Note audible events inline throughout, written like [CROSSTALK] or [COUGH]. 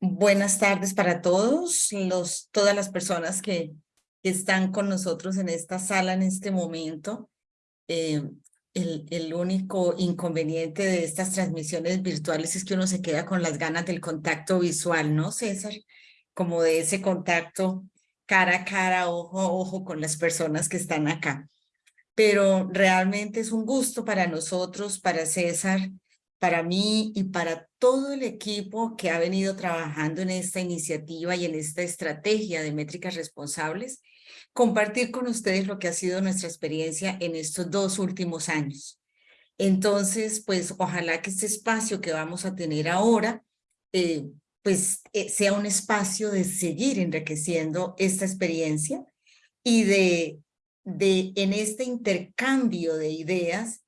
Buenas tardes para todos, los, todas las personas que, están con nosotros en esta sala en este momento. Eh, el, el, único inconveniente de estas transmisiones virtuales es que uno se queda con las ganas del contacto visual, ¿no, César? Como de ese contacto cara a cara, ojo a ojo con las personas que están acá. Pero realmente es un gusto para nosotros, para César, para mí y para todo el equipo que ha venido trabajando en esta iniciativa y en esta estrategia de métricas responsables, compartir con ustedes lo que ha sido nuestra experiencia en estos dos últimos años. Entonces, pues ojalá que este espacio que vamos a tener ahora, eh, pues eh, sea un espacio de seguir enriqueciendo esta experiencia y de, de en este intercambio de ideas,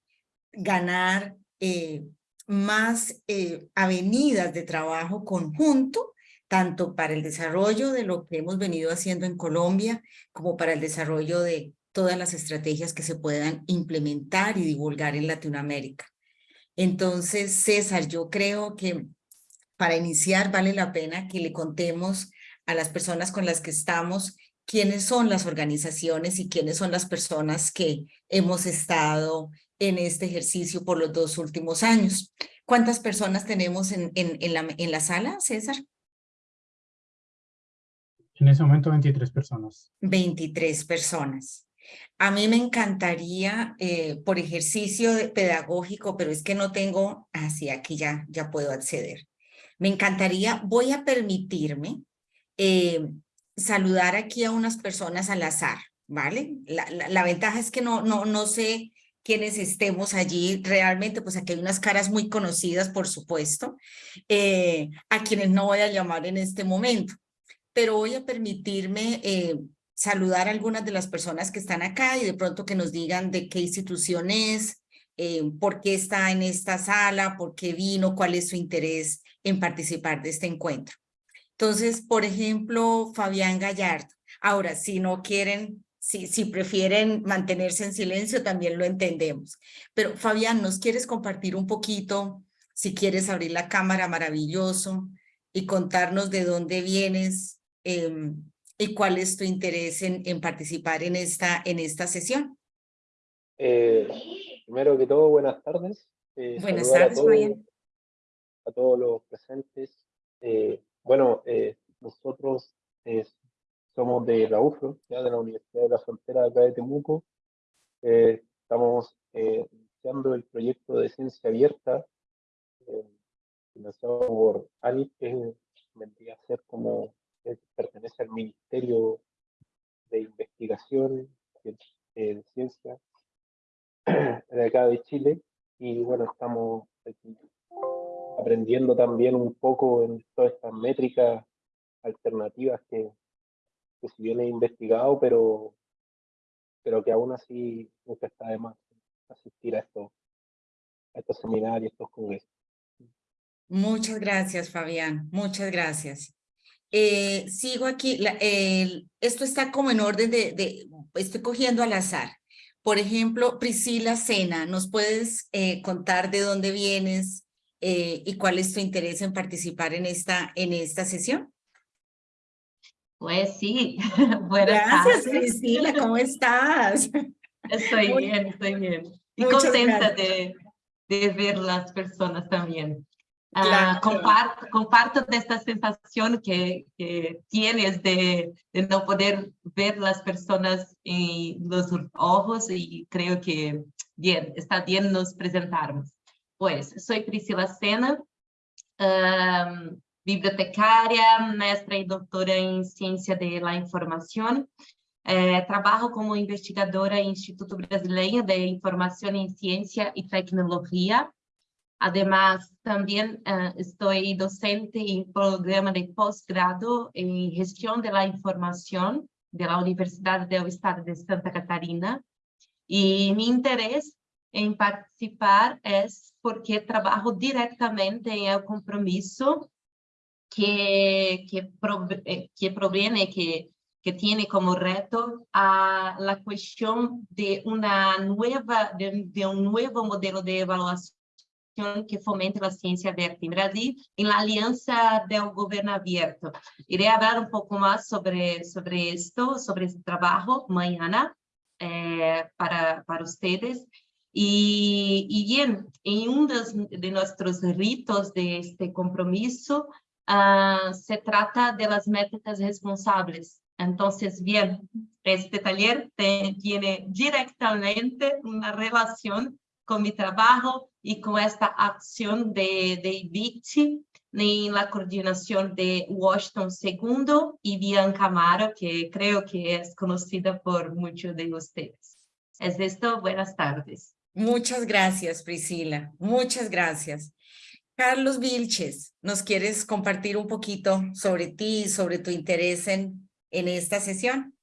ganar eh, más eh, avenidas de trabajo conjunto, tanto para el desarrollo de lo que hemos venido haciendo en Colombia, como para el desarrollo de todas las estrategias que se puedan implementar y divulgar en Latinoamérica. Entonces, César, yo creo que para iniciar vale la pena que le contemos a las personas con las que estamos quiénes son las organizaciones y quiénes son las personas que hemos estado en este ejercicio por los dos últimos años. ¿Cuántas personas tenemos en, en, en, la, en la sala, César? En ese momento 23 personas. 23 personas. A mí me encantaría, eh, por ejercicio pedagógico, pero es que no tengo, así aquí ya, ya puedo acceder. Me encantaría, voy a permitirme eh, saludar aquí a unas personas al azar, ¿vale? La, la, la, ventaja es que no, no, no sé quienes estemos allí, realmente pues aquí hay unas caras muy conocidas, por supuesto, eh, a quienes no voy a llamar en este momento, pero voy a permitirme eh, saludar a algunas de las personas que están acá y de pronto que nos digan de qué institución es, eh, por qué está en esta sala, por qué vino, cuál es su interés en participar de este encuentro. Entonces, por ejemplo, Fabián Gallardo. Ahora, si no quieren si, si prefieren mantenerse en silencio, también lo entendemos. Pero Fabián, ¿nos quieres compartir un poquito? Si quieres abrir la cámara, maravilloso, y contarnos de dónde vienes eh, y cuál es tu interés en, en, participar en esta, en esta sesión. Eh, primero que todo, buenas tardes. Eh, buenas tardes, a todos, a todos los presentes. Eh, bueno, eh, nosotros somos de la ya de la Universidad de la Frontera acá de Temuco. Eh, estamos eh, iniciando el proyecto de ciencia abierta, eh, financiado por ANIT, que vendría a ser como, pertenece al Ministerio de Investigación de Ciencia [CLEARS THROAT] de acá de Chile. Y bueno, estamos aprendiendo también un poco en todas estas métricas alternativas que que si bien he investigado, pero, pero que aún así nunca está de más asistir a estos, a estos seminarios, estos congresos. Muchas gracias, Fabián. Muchas gracias. Eh, sigo aquí. La, el, esto está como en orden de, de, estoy cogiendo al azar. Por ejemplo, Priscila Sena, ¿nos puedes eh, contar de dónde vienes eh, y cuál es tu interés en participar en esta, en esta sesión? Pues sí, [LAUGHS] buenas Gracias, tardes. Priscila, ¿cómo estás? Estoy Muy, bien, estoy bien. Y contenta de, de, ver las personas también. Ah, claro. Uh, comparto, comparto de esta sensación que, que tienes de, de, no poder ver las personas en los ojos y creo que bien, está bien nos presentarmos. Pues, soy Priscila Sena, um, bibliotecaria, mestra e doutora em Ciência da Informação. É, trabalho como investigadora em Instituto Brasileiro de Informação em Ciência e Tecnologia. Además, também uh, estou docente em programa de pós-grado em Gestão da Informação da Universidade do Estado de Santa Catarina. E meu interesse em participar é porque trabalho diretamente em um compromisso que, que, eh, que proviene, que, que tiene como reto a la cuestión de, una nueva, de, de un nuevo modelo de evaluación que fomente a ciência verde em Brasil, em la aliança do governo aberto. Irei falar um pouco mais sobre sobre isto, sobre esse trabalho amanhã eh, para para vocês. E, e bem, em um dos, de nossos ritos de este compromisso, uh, se trata de las métricas responsáveis. Entonces, bien, este taller tiene directamente una relación con mi trabajo y con esta acción de, de IBIT en la coordinación de Washington II y Bianca Amaro, que creo que es conocida por muchos de ustedes. Es esto, buenas tardes. Muchas gracias, Priscila. Muchas gracias. Carlos Vilches, ¿nos quieres compartir un poquito sobre ti, sobre tu interés en, en esta sesión?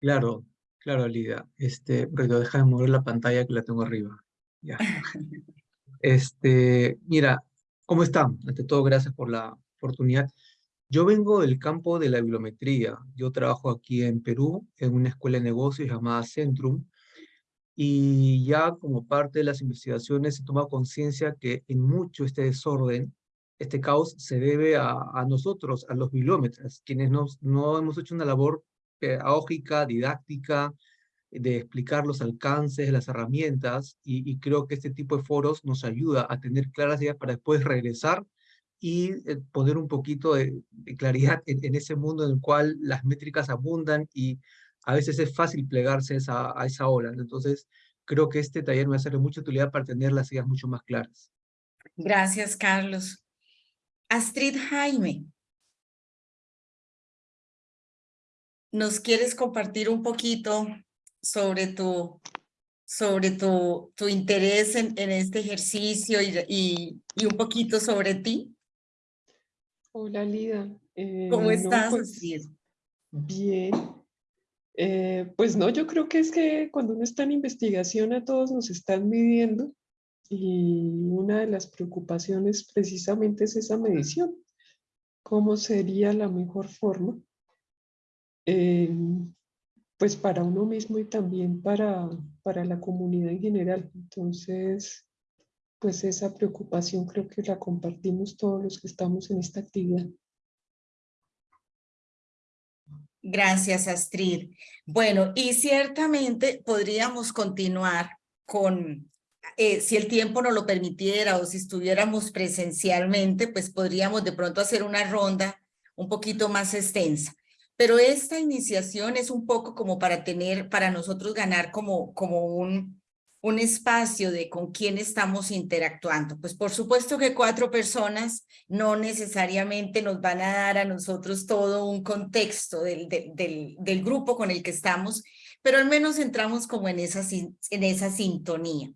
Claro, claro, Lidia. Este, pero deja de mover la pantalla que la tengo arriba. Ya. [LAUGHS] Este, mira, ¿cómo están? Ante todo, gracias por la oportunidad. Yo vengo del campo de la bibliometría. Yo trabajo aquí en Perú, en una escuela de negocios llamada Centrum, y ya como parte de las investigaciones se toma conciencia que en mucho este desorden, este caos se debe a, a nosotros, a los bilómetras, quienes nos, no hemos hecho una labor pedagógica, didáctica, de explicar los alcances, las herramientas, y, y, creo que este tipo de foros nos ayuda a tener claras ideas para después regresar y eh, poner un poquito de, de claridad en, en, ese mundo en el cual las métricas abundan y a veces es fácil plegarse a esa, a esa ola. Entonces, creo que este taller me va a ser de mucha utilidad para tener las ideas mucho más claras. Gracias, Carlos. Astrid Jaime. ¿Nos quieres compartir un poquito sobre tu, sobre tu, tu interés en, en este ejercicio y, y, y, un poquito sobre ti? Hola, Lida. Eh, ¿Cómo estás, no, pues, Bien. Eh, pues no, yo creo que es que cuando uno está en investigación a todos nos están midiendo y una de las preocupaciones precisamente es esa medición. ¿Cómo sería la mejor forma? Eh, pues para uno mismo y también para, para la comunidad en general. Entonces, pues esa preocupación creo que la compartimos todos los que estamos en esta actividad. Gracias, Astrid. Bueno, y ciertamente podríamos continuar con, eh, si el tiempo nos lo permitiera o si estuviéramos presencialmente, pues podríamos de pronto hacer una ronda un poquito más extensa. Pero esta iniciación es un poco como para tener, para nosotros ganar como, como un, un espacio de con quién estamos interactuando. Pues por supuesto que cuatro personas no necesariamente nos van a dar a nosotros todo un contexto del, del, del, grupo con el que estamos, pero al menos entramos como en esa, en esa sintonía.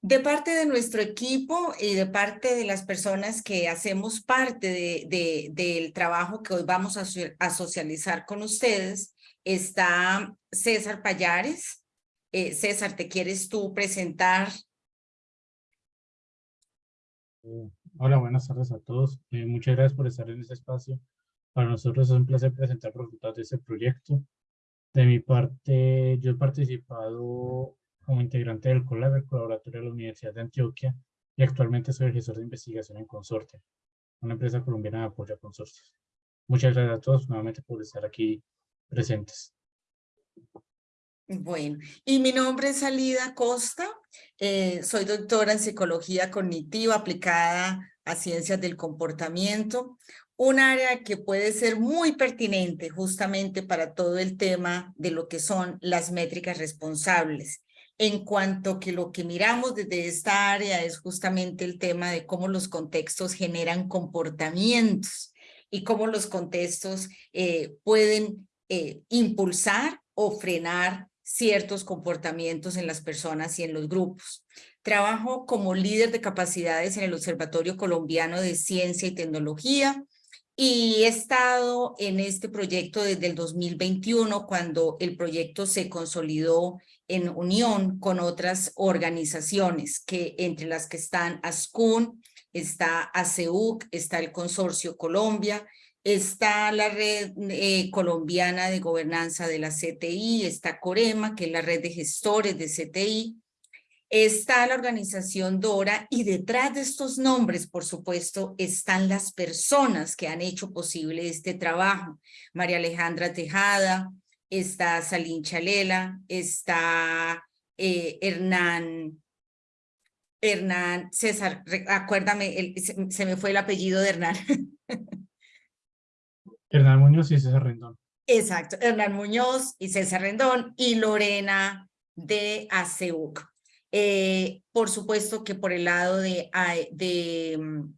De parte de nuestro equipo y de parte de las personas que hacemos parte de, de, del trabajo que hoy vamos a, a socializar con ustedes, está César Payares, eh, César, ¿te quieres tú presentar? Eh, hola, buenas tardes a todos. Eh, muchas gracias por estar en este espacio. Para nosotros es un placer presentar los resultados de este proyecto. De mi parte, yo he participado como integrante del COLAB, el Colaboratorio de la Universidad de Antioquia, y actualmente soy el gestor de investigación en Consorte, una empresa colombiana de apoyo a consorcios. Muchas gracias a todos nuevamente por estar aquí presentes. Bueno, y mi nombre es Alida Costa, eh, soy doctora en psicología cognitiva aplicada a ciencias del comportamiento, un área que puede ser muy pertinente justamente para todo el tema de lo que son las métricas responsables, en cuanto que lo que miramos desde esta área es justamente el tema de cómo los contextos generan comportamientos y cómo los contextos eh, pueden eh, impulsar o frenar ciertos comportamientos en las personas y en los grupos. Trabajo como líder de capacidades en el Observatorio Colombiano de Ciencia y Tecnología y he estado en este proyecto desde el 2021 cuando el proyecto se consolidó en unión con otras organizaciones que entre las que están ASCUN, está ACEUC, está el Consorcio Colombia, Está la red eh, colombiana de gobernanza de la CTI, está Corema, que es la red de gestores de CTI, está la organización Dora y detrás de estos nombres, por supuesto, están las personas que han hecho posible este trabajo. María Alejandra Tejada, está Salín Chalela, está eh, Hernán, Hernán, César, acuérdame, se, me fue el apellido de Hernán. [LAUGHS] Hernán Muñoz y César Rendón. Exacto, Hernán Muñoz y César Rendón y Lorena de ACEUC. Eh, por supuesto que por el lado de, de, mm,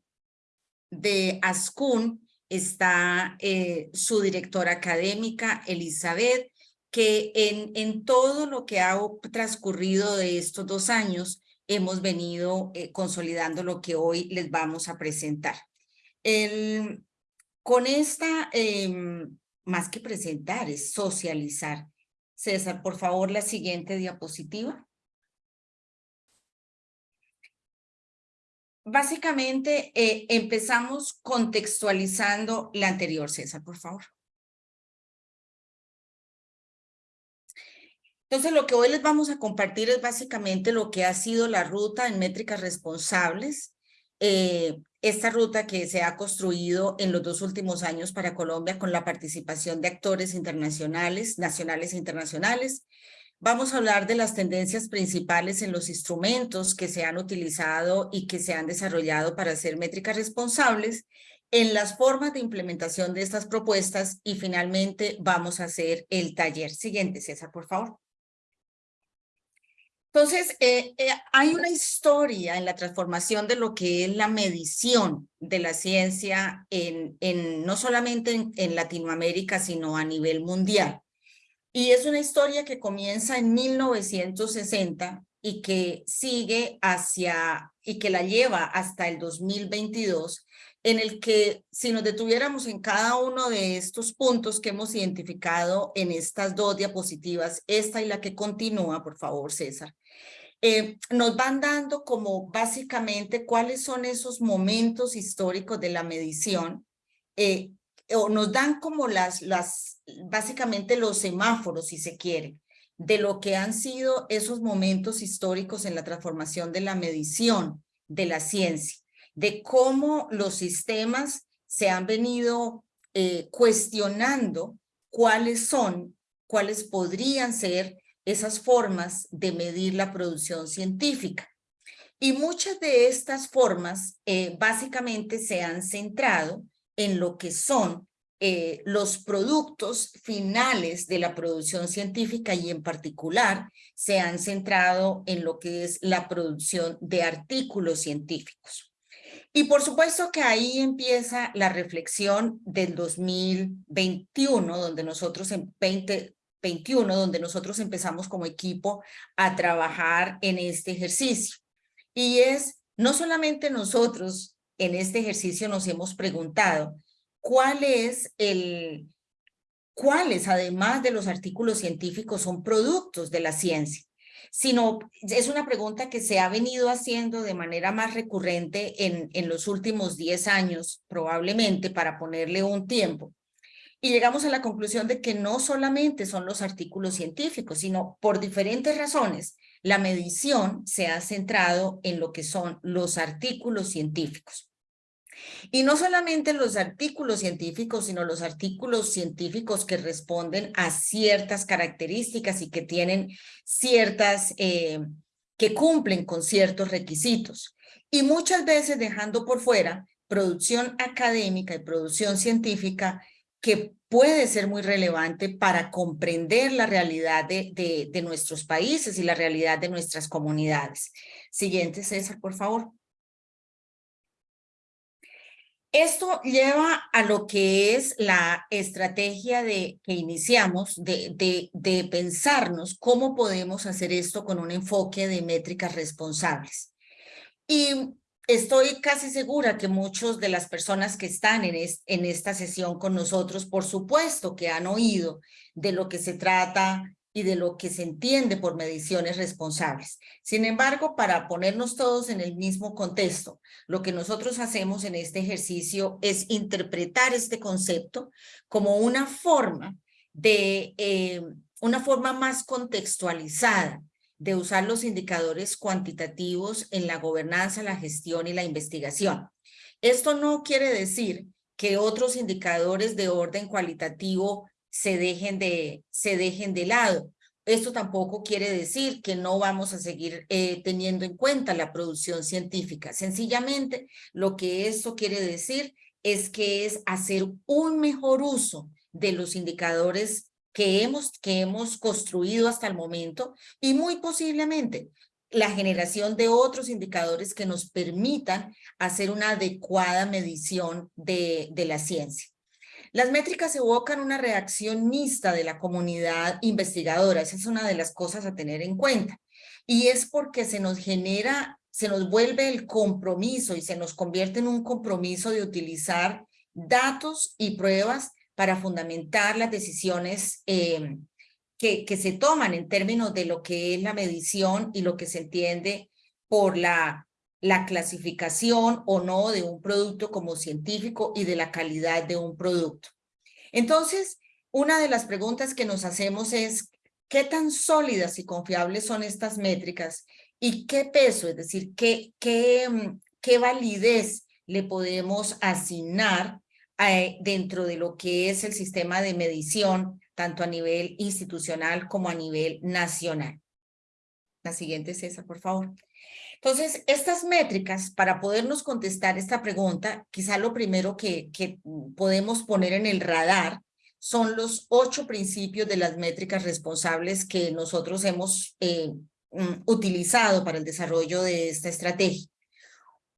de ASCUN está eh, su directora académica, Elizabeth, que en, en todo lo que ha transcurrido de estos dos años hemos venido eh, consolidando lo que hoy les vamos a presentar. El, con esta, em, más que presentar, es socializar. César, por favor, la siguiente diapositiva. Básicamente, eh, empezamos contextualizando la anterior, César, por favor. Entonces, lo que hoy les vamos a compartir es básicamente lo que ha sido la ruta en métricas responsables, eh, esta ruta que se ha construido en los dos últimos años para Colombia con la participación de actores internacionales, nacionales e internacionales, Vamos a hablar de las tendencias principales en los instrumentos que se han utilizado y que se han desarrollado para hacer métricas responsables, en las formas de implementación de estas propuestas y finalmente vamos a hacer el taller. Siguiente, César, por favor. Entonces, eh, eh, hay una historia en la transformación de lo que es la medición de la ciencia en, en no solamente en Latinoamérica, sino a nivel mundial. Y es una historia que comienza en 1960 y que sigue hacia, y que la lleva hasta el 2022, en el que si nos detuviéramos en cada uno de estos puntos que hemos identificado en estas dos diapositivas, esta y la que continúa, por favor, César, eh, nos van dando como básicamente cuáles son esos momentos históricos de la medición eh, o nos dan como las, las, básicamente los semáforos, si se quiere, de lo que han sido esos momentos históricos en la transformación de la medición de la ciencia, de cómo los sistemas se han venido eh, cuestionando cuáles son, cuáles podrían ser esas formas de medir la producción científica. Y muchas de estas formas eh, básicamente se han centrado en lo que son eh, los productos finales de la producción científica y en particular se han centrado en lo que es la producción de artículos científicos. Y por supuesto que ahí empieza la reflexión del 2021, donde nosotros en 2021, donde nosotros empezamos como equipo a trabajar en este ejercicio. Y es, no solamente nosotros en este ejercicio nos hemos preguntado cuál es el, cuáles además de los artículos científicos son productos de la ciencia, sino es una pregunta que se ha venido haciendo de manera más recurrente en, en los últimos 10 años, probablemente para ponerle un tiempo. Y llegamos a la conclusión de que no solamente son los artículos científicos, sino por diferentes razones, la medición se ha centrado en lo que son los artículos científicos. Y no solamente los artículos científicos, sino los artículos científicos que responden a ciertas características y que tienen ciertas, eh, que cumplen con ciertos requisitos. Y muchas veces dejando por fuera producción académica y producción científica que puede ser muy relevante para comprender la realidad de, de, nuestros países y la realidad de nuestras comunidades. Siguiente, César, por favor. Esto lleva a lo que es la estrategia de, que iniciamos de, de, pensarnos cómo podemos hacer esto con un enfoque de métricas responsables. Y estoy casi segura que muchos de las personas que están en, en esta sesión con nosotros, por supuesto que han oído de lo que se trata y de lo que se entiende por mediciones responsables. Sin embargo, para ponernos todos en el mismo contexto, lo que nosotros hacemos en este ejercicio es interpretar este concepto como una forma de, eh, una forma más contextualizada de usar los indicadores cuantitativos en la gobernanza, la gestión y la investigación. Esto no quiere decir que otros indicadores de orden cualitativo se dejen de, se dejen de lado. Esto tampoco quiere decir que no vamos a seguir eh, teniendo en cuenta la producción científica. Sencillamente, lo que esto quiere decir es que es hacer un mejor uso de los indicadores que hemos, que hemos construido hasta el momento y muy posiblemente la generación de otros indicadores que nos permitan hacer una adecuada medición de, de la ciencia. Las métricas evocan una reacción mixta de la comunidad investigadora. Esa es una de las cosas a tener en cuenta. Y es porque se nos genera, se nos vuelve el compromiso y se nos convierte en un compromiso de utilizar datos y pruebas para fundamentar las decisiones eh, que, que se toman en términos de lo que es la medición y lo que se entiende por la la clasificación o no de un producto como científico y de la calidad de un producto. Entonces, una de las preguntas que nos hacemos es, ¿qué tan sólidas y confiables son estas métricas? ¿Y qué peso, es decir, qué, qué, mm, qué validez le podemos asignar eh, dentro de lo que es el sistema de medición, tanto a nivel institucional como a nivel nacional? La siguiente, César, por favor. Entonces, estas métricas, para podernos contestar esta pregunta, quizá lo primero que, podemos poner en el radar son los ocho principios de las métricas responsables que nosotros hemos eh, mm, utilizado para el desarrollo de esta estrategia.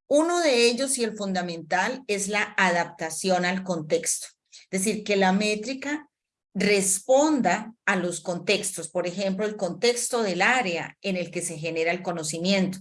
Uno de ellos y el fundamental es la adaptación al contexto. Es decir, que la métrica responda a los contextos, por ejemplo, el contexto del área en el que se genera el conocimiento,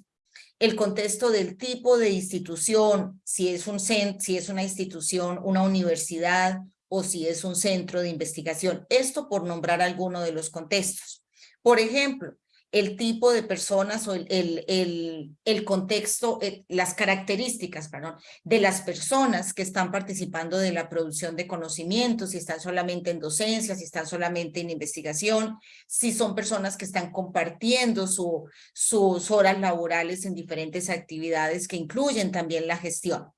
el contexto del tipo de institución, si es, un si es una institución, una universidad o si es un centro de investigación. Esto por nombrar alguno de los contextos. Por ejemplo, el tipo de personas o el, el, el, contexto, eh, las características, perdón, de las personas que están participando de la producción de conocimientos, si están solamente en docencia, si están solamente en investigación, si son personas que están compartiendo su, sus horas laborales en diferentes actividades que incluyen también la gestión.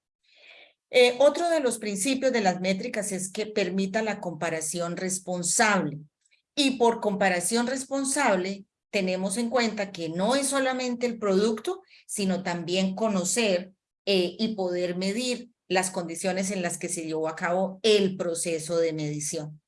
Eh, otro de los principios de las métricas es que permita la comparación responsable. Y por comparación responsable, tenemos en cuenta que no es solamente el producto, sino también conocer eh, y poder medir las condiciones en las que se llevó a cabo el proceso de medición.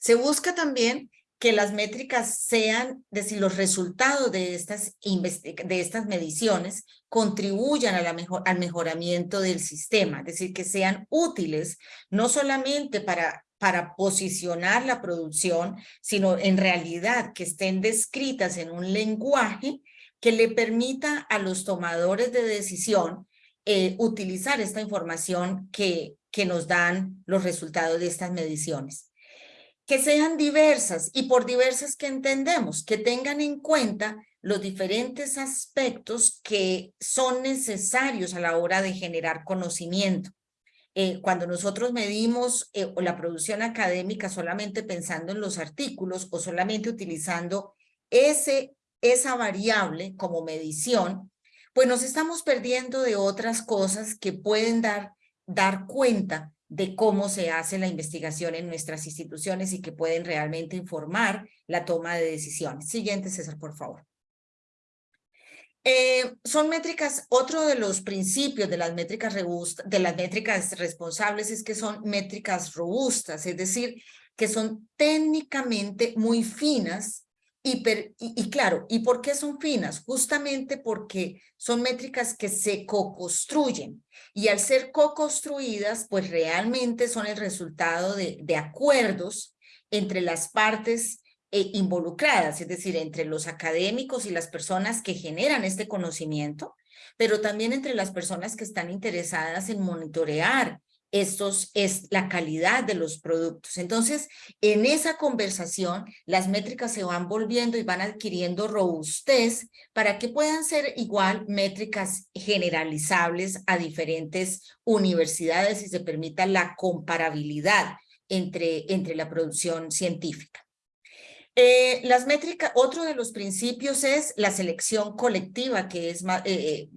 Se busca también que las métricas sean, es decir, los resultados de estas, de estas mediciones contribuyan a la mejor, al mejoramiento del sistema, es decir, que sean útiles no solamente para para posicionar la producción, sino en realidad que estén descritas en un lenguaje que le permita a los tomadores de decisión eh, utilizar esta información que, que nos dan los resultados de estas mediciones. Que sean diversas y por diversas que entendemos, que tengan en cuenta los diferentes aspectos que son necesarios a la hora de generar conocimiento. Eh, cuando nosotros medimos eh, la producción académica solamente pensando en los artículos o solamente utilizando ese, esa variable como medición, pues nos estamos perdiendo de otras cosas que pueden dar, dar cuenta de cómo se hace la investigación en nuestras instituciones y que pueden realmente informar la toma de decisiones. Siguiente, César, por favor. Eh, son métricas, otro de los principios de las métricas robustas, de las métricas responsables es que son métricas robustas, es decir, que son técnicamente muy finas y, claro, ¿y por qué son finas? Justamente porque son métricas que se co-construyen y al ser co-construidas, pues realmente son el resultado de, de acuerdos entre las partes eh, involucradas, es decir, entre los académicos y las personas que generan este conocimiento, pero también entre las personas que están interesadas en monitorear estos es la calidad de los productos. Entonces, en esa conversación, las métricas se van volviendo y van adquiriendo robustez para que puedan ser igual métricas generalizables a diferentes universidades y se permita la comparabilidad entre, entre la producción científica. Eh, las métricas, otro de los principios es la selección colectiva, que es más, eh,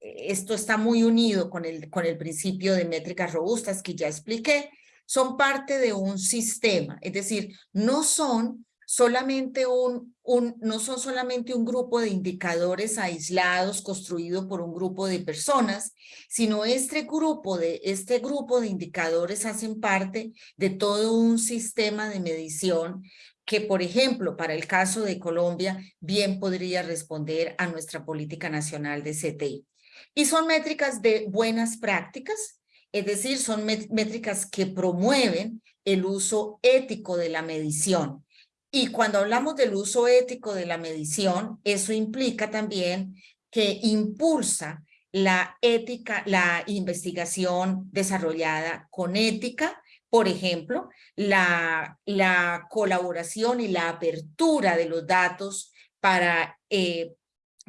esto está muy unido con el, con el principio de métricas robustas que ya expliqué, son parte de un sistema, es decir, no son solamente un, un, no son solamente un grupo de indicadores aislados construido por un grupo de personas, sino este grupo de, este grupo de indicadores hacen parte de todo un sistema de medición que, por ejemplo, para el caso de Colombia, bien podría responder a nuestra política nacional de CTI. Y son métricas de buenas prácticas, es decir, son métricas que promueven el uso ético de la medición. Y cuando hablamos del uso ético de la medición, eso implica también que impulsa la ética, la investigación desarrollada con ética, por ejemplo, la, la colaboración y la apertura de los datos para, eh,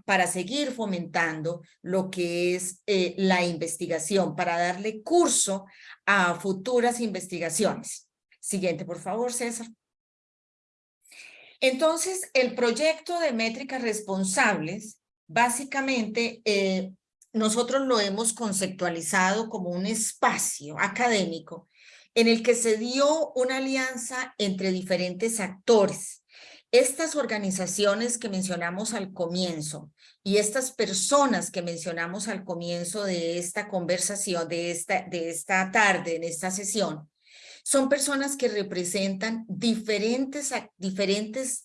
para seguir fomentando lo que es eh, la investigación, para darle curso a futuras investigaciones. Siguiente, por favor, César. Entonces, el proyecto de métricas responsables, básicamente, eh, nosotros lo hemos conceptualizado como un espacio académico en el que se dio una alianza entre diferentes actores. Estas organizaciones que mencionamos al comienzo y estas personas que mencionamos al comienzo de esta conversación, de esta, de esta tarde, en esta sesión, son personas que representan diferentes, diferentes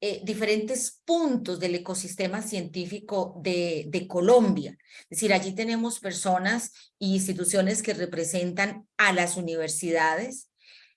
eh, diferentes puntos del ecosistema científico de, de Colombia. Es decir, allí tenemos personas e instituciones que representan a las universidades,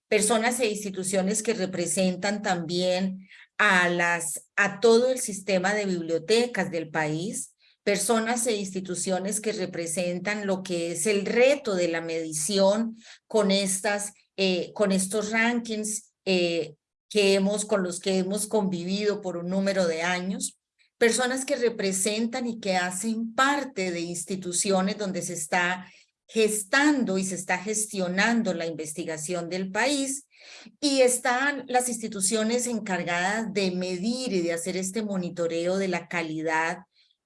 personas e instituciones que representan también a, las, a todo el sistema de bibliotecas del país, personas e instituciones que representan lo que es el reto de la medición con, estas, eh, con estos rankings eh, que hemos, con los que hemos convivido por un número de años, personas que representan y que hacen parte de instituciones donde se está gestando y se está gestionando la investigación del país y están las instituciones encargadas de medir y de hacer este monitoreo de la calidad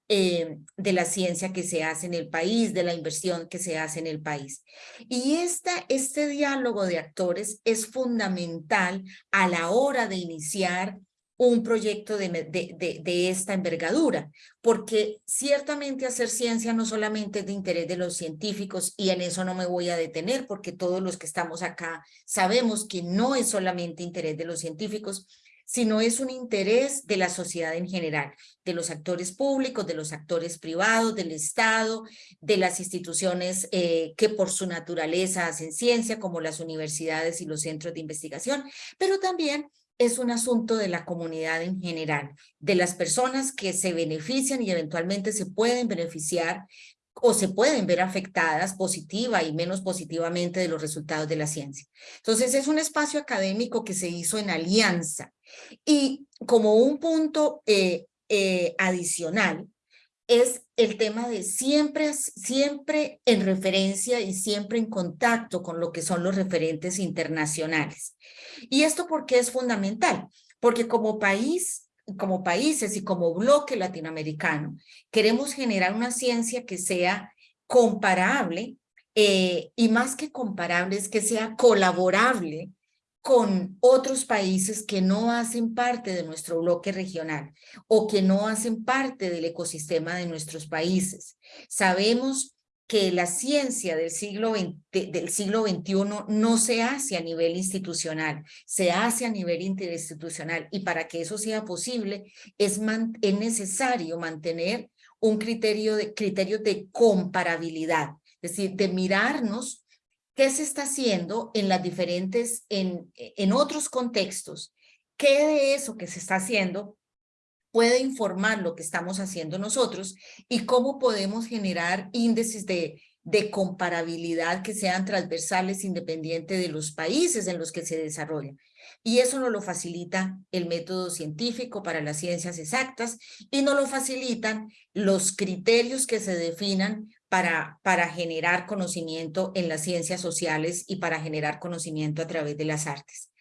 eh, de la ciencia que se hace en el país, de la inversión que se hace en el país. Y esta, este diálogo de actores es fundamental a la hora de iniciar un proyecto de, de, de, esta envergadura, porque ciertamente hacer ciencia no solamente es de interés de los científicos, y en eso no me voy a detener, porque todos los que estamos acá sabemos que no es solamente interés de los científicos, sino es un interés de la sociedad en general, de los actores públicos, de los actores privados, del Estado, de las instituciones eh, que por su naturaleza hacen ciencia, como las universidades y los centros de investigación, pero también es un asunto de la comunidad en general, de las personas que se benefician y eventualmente se pueden beneficiar o se pueden ver afectadas positiva y menos positivamente de los resultados de la ciencia. Entonces es un espacio académico que se hizo en alianza y como un punto eh, eh, adicional es el tema de siempre, siempre en referencia y siempre en contacto con lo que son los referentes internacionales. ¿Y esto por qué es fundamental? Porque como país como países y como bloque latinoamericano, queremos generar una ciencia que sea comparable eh, y más que comparable es que sea colaborable con otros países que no hacen parte de nuestro bloque regional o que no hacen parte del ecosistema de nuestros países. Sabemos que la ciencia del siglo, del siglo XXI no se hace a nivel institucional, se hace a nivel interinstitucional y para que eso sea posible es, es necesario mantener un criterio de, criterio de comparabilidad, es decir, de mirarnos qué se está haciendo en las diferentes, en, en otros contextos, qué de eso que se está haciendo puede informar lo que estamos haciendo nosotros y cómo podemos generar índices de, comparabilidad que sean transversales independiente de los países en los que se desarrollan. Y eso nos lo facilita el método científico para las ciencias exactas y nos lo facilitan los criterios que se definan para, para generar conocimiento en las ciencias sociales y para generar conocimiento a través de las artes.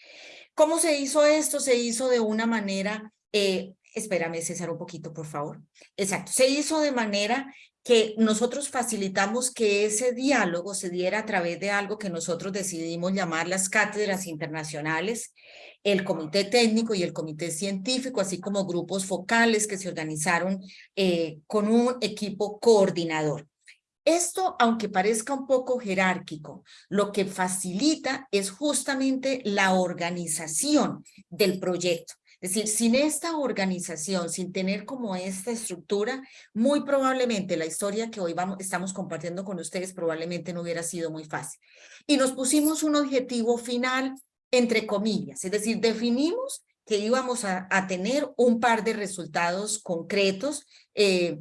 ¿Cómo se hizo esto? Se hizo de una manera, eh, espérame César un poquito por favor. Exacto, se hizo de manera que nosotros facilitamos que ese diálogo se diera a través de algo que nosotros decidimos llamar las cátedras internacionales, el comité técnico y el comité científico, así como grupos focales que se organizaron eh, con un equipo coordinador. Esto, aunque parezca un poco jerárquico, lo que facilita es justamente la organización del proyecto. Es decir, sin esta organización, sin tener como esta estructura, muy probablemente la historia que hoy vamos, estamos compartiendo con ustedes probablemente no hubiera sido muy fácil. Y nos pusimos un objetivo final, entre comillas, es decir, definimos que íbamos a, tener un par de resultados concretos eh,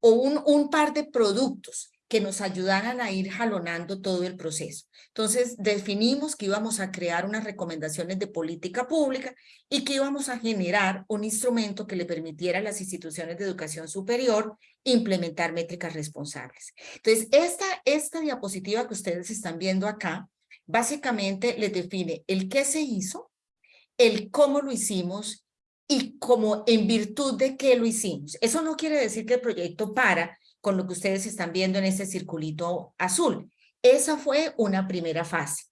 o un, un par de productos que nos ayudaran a ir jalonando todo el proceso. Entonces, definimos que íbamos a crear unas recomendaciones de política pública y que íbamos a generar un instrumento que le permitiera a las instituciones de educación superior implementar métricas responsables. Entonces, esta, esta diapositiva que ustedes están viendo acá, básicamente les define el qué se hizo, el cómo lo hicimos y cómo en virtud de qué lo hicimos. Eso no quiere decir que el proyecto para, con lo que ustedes están viendo en ese circulito azul. Esa fue una primera fase.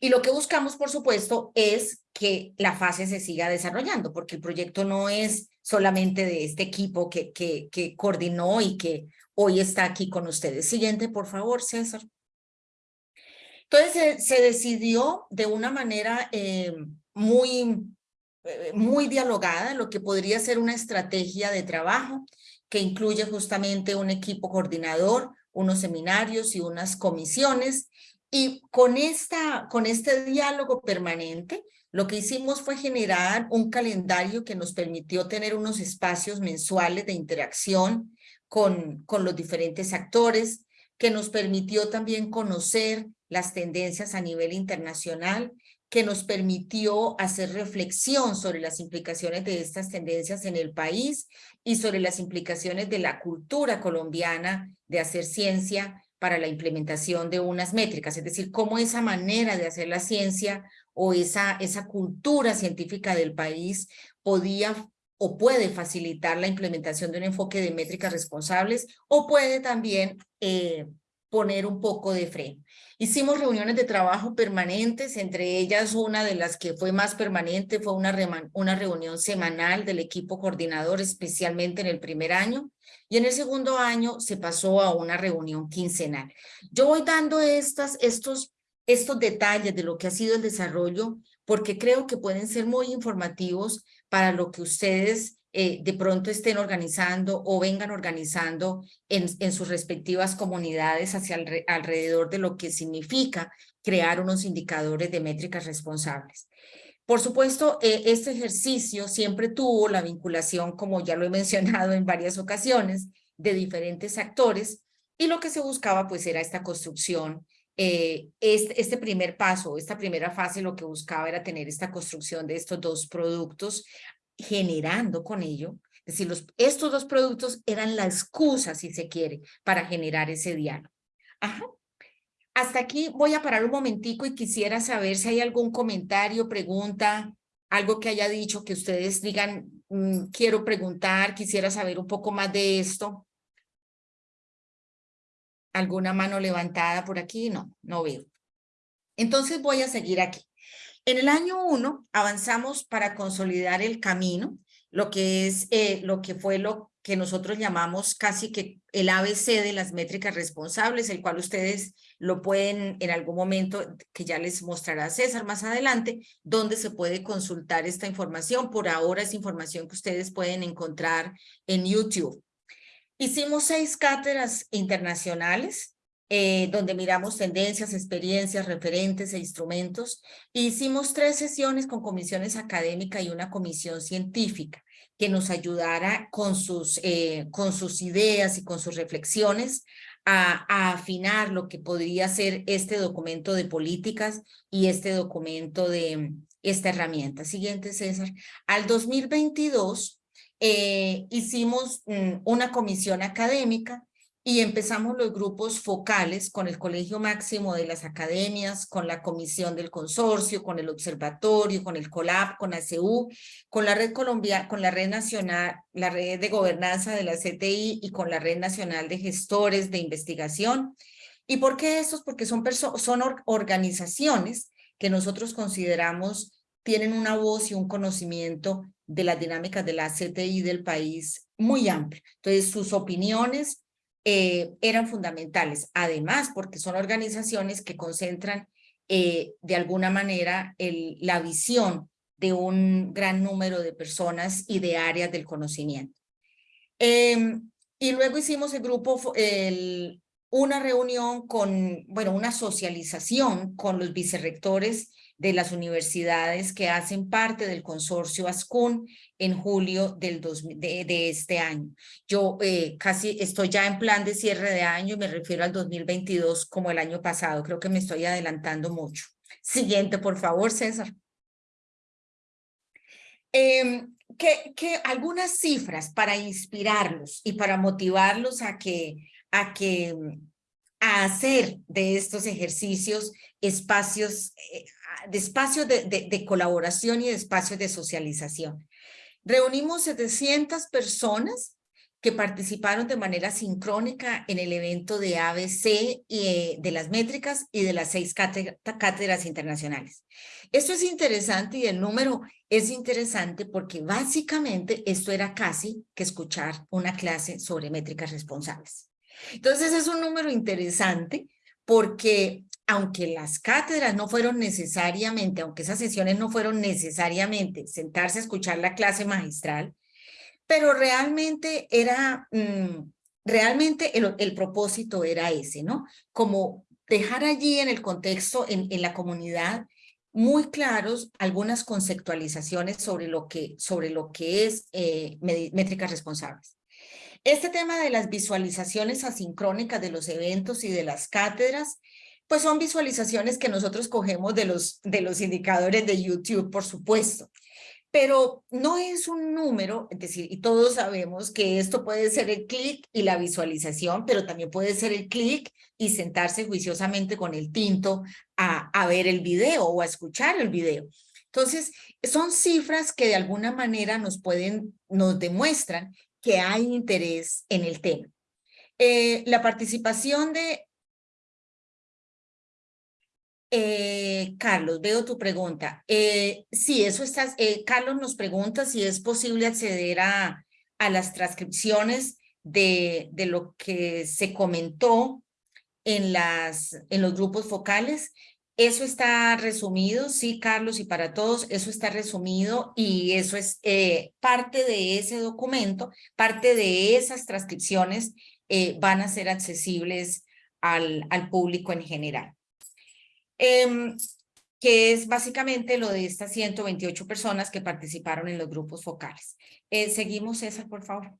Y lo que buscamos, por supuesto, es que la fase se siga desarrollando, porque el proyecto no es solamente de este equipo que, que, que coordinó y que hoy está aquí con ustedes. Siguiente, por favor, César. Entonces se, decidió de una manera eh, muy, eh, muy dialogada lo que podría ser una estrategia de trabajo que incluye justamente un equipo coordinador, unos seminarios y unas comisiones. Y con, esta, con este diálogo permanente, lo que hicimos fue generar un calendario que nos permitió tener unos espacios mensuales de interacción con, con los diferentes actores, que nos permitió también conocer las tendencias a nivel internacional que nos permitió hacer reflexión sobre las implicaciones de estas tendencias en el país y sobre las implicaciones de la cultura colombiana de hacer ciencia para la implementación de unas métricas, es decir, cómo esa manera de hacer la ciencia o esa, esa cultura científica del país podía o puede facilitar la implementación de un enfoque de métricas responsables o puede también eh, poner un poco de freno. Hicimos reuniones de trabajo permanentes, entre ellas una de las que fue más permanente fue una, una reunión semanal del equipo coordinador, especialmente en el primer año, y en el segundo año se pasó a una reunión quincenal. Yo voy dando estas, estos, estos detalles de lo que ha sido el desarrollo porque creo que pueden ser muy informativos para lo que ustedes eh, de pronto estén organizando o vengan organizando en, en sus respectivas comunidades hacia alrededor de lo que significa crear unos indicadores de métricas responsables. Por supuesto, eh, este ejercicio siempre tuvo la vinculación, como ya lo he [LAUGHS] mencionado en varias ocasiones, de diferentes actores y lo que se buscaba pues era esta construcción eh, este, este, primer paso, esta primera fase lo que buscaba era tener esta construcción de estos dos productos generando con ello, es decir, los, estos dos productos eran la excusa, si se quiere, para generar ese diálogo. Hasta aquí voy a parar un momentico y quisiera saber si hay algún comentario, pregunta, algo que haya dicho que ustedes digan, mm, quiero preguntar, quisiera saber un poco más de esto. ¿Alguna mano levantada por aquí? No, no veo. Entonces voy a seguir aquí. En el año uno avanzamos para consolidar el camino, lo que es eh, lo que fue lo que nosotros llamamos casi que el ABC de las métricas responsables, el cual ustedes lo pueden en algún momento, que ya les mostrará César más adelante, donde se puede consultar esta información. Por ahora es información que ustedes pueden encontrar en YouTube. Hicimos seis cátedras internacionales, eh, donde miramos tendencias, experiencias, referentes e instrumentos. hicimos tres sesiones con comisiones académicas y una comisión científica que nos ayudara con sus, eh, con sus ideas y con sus reflexiones a, afinar lo que podría ser este documento de políticas y este documento de esta herramienta. Siguiente, César. Al 2022 eh, hicimos mm, una comisión académica y empezamos los grupos focales con el Colegio Máximo de las Academias, con la Comisión del Consorcio, con el Observatorio, con el COLAP, con ACU, con la Red Colombia, con la Red Nacional, la Red de Gobernanza de la CTI y con la Red Nacional de Gestores de Investigación. ¿Y por qué estos? Porque son, son organizaciones que nosotros consideramos tienen una voz y un conocimiento de las dinámicas de la CTI del país muy amplio. Entonces, sus opiniones eh, eran fundamentales. Además, porque son organizaciones que concentran eh, de alguna manera la visión de un gran número de personas y de áreas del conocimiento. Em, y luego hicimos el grupo, una reunión con, bueno, una socialización con los vicerrectores de las universidades que hacen parte del consorcio ASCUN en julio del de, este año. Yo eh, casi estoy ya en plan de cierre de año me refiero al 2022 como el año pasado. Creo que me estoy adelantando mucho. Siguiente, por favor, César. Que algunas cifras para inspirarlos y para motivarlos a que, a que a hacer de estos ejercicios espacios, eh, de espacios de, de, colaboración y de espacios de socialización. Reunimos 700 personas que participaron de manera sincrónica en el evento de ABC y eh, de las métricas y de las seis cátedras internacionales. Esto es interesante y el número es interesante porque básicamente esto era casi que escuchar una clase sobre métricas responsables. Entonces es un número interesante porque aunque las cátedras no fueron necesariamente, aunque esas sesiones no fueron necesariamente sentarse a escuchar la clase magistral, pero realmente era, mm, realmente el, propósito era ese, ¿no? Como dejar allí en el contexto, en, en la comunidad, muy claros algunas conceptualizaciones sobre lo que, sobre lo que es eh, métricas responsables. Este tema de las visualizaciones asincrónicas de los eventos y de las cátedras, pues son visualizaciones que nosotros cogemos de los, de los indicadores de YouTube, por supuesto. Pero no es un número, es decir, y todos sabemos que esto puede ser el clic y la visualización, pero también puede ser el clic y sentarse juiciosamente con el tinto a, a ver el video o a escuchar el video. Entonces, son cifras que de alguna manera nos pueden, nos demuestran que hay interés en el tema. Eh, la participación de... Eh, Carlos, veo tu pregunta. Eh, sí, eso está... Carlos nos pregunta si es posible acceder a, a las transcripciones de, de lo que se comentó en, las, en los grupos focales. Eso está resumido, sí, Carlos, y para todos, eso está resumido y eso es eh, parte de ese documento, parte de esas transcripciones eh, van a ser accesibles al, al público en general. Em, que es básicamente lo de estas 128 personas que participaron en los grupos focales. Eh, seguimos, César, por favor.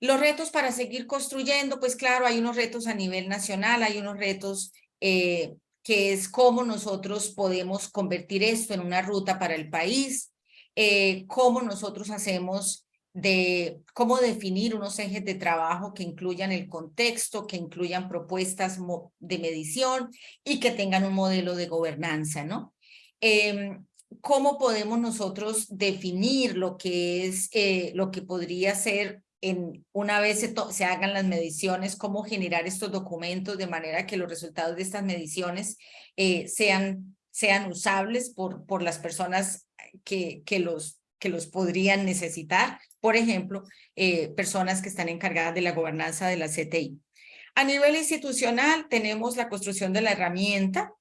Los retos para seguir construyendo, pues claro, hay unos retos a nivel nacional, hay unos retos eh, que es cómo nosotros podemos convertir esto en una ruta para el país, eh, cómo nosotros hacemos de cómo definir unos ejes de trabajo que incluyan el contexto, que incluyan propuestas de medición y que tengan un modelo de gobernanza, ¿no? Em, ¿Cómo podemos nosotros definir lo que es, eh, lo que podría ser en, una vez se, hagan las mediciones, cómo generar estos documentos de manera que los resultados de estas mediciones eh, sean, sean usables por, por las personas que, que, los, que los podrían necesitar. Por ejemplo, eh, personas que están encargadas de la gobernanza de la CTI. A nivel institucional tenemos la construcción de la herramienta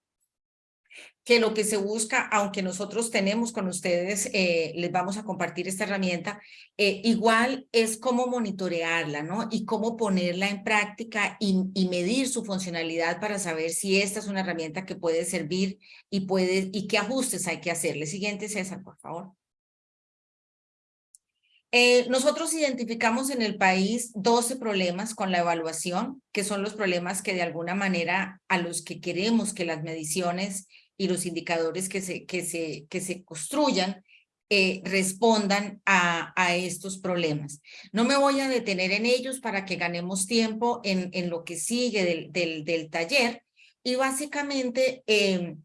que lo que se busca, aunque nosotros tenemos con ustedes, eh, les vamos a compartir esta herramienta, eh, igual es cómo monitorearla, ¿no? Y cómo ponerla en práctica y, y, medir su funcionalidad para saber si esta es una herramienta que puede servir y, puede, y qué ajustes hay que hacerle. Siguiente, César, por favor. Eh, nosotros identificamos en el país 12 problemas con la evaluación, que son los problemas que de alguna manera a los que queremos que las mediciones y los indicadores que se, que se, que se construyan eh, respondan a, a, estos problemas. No me voy a detener en ellos para que ganemos tiempo en, en lo que sigue del, del, del taller y básicamente eh,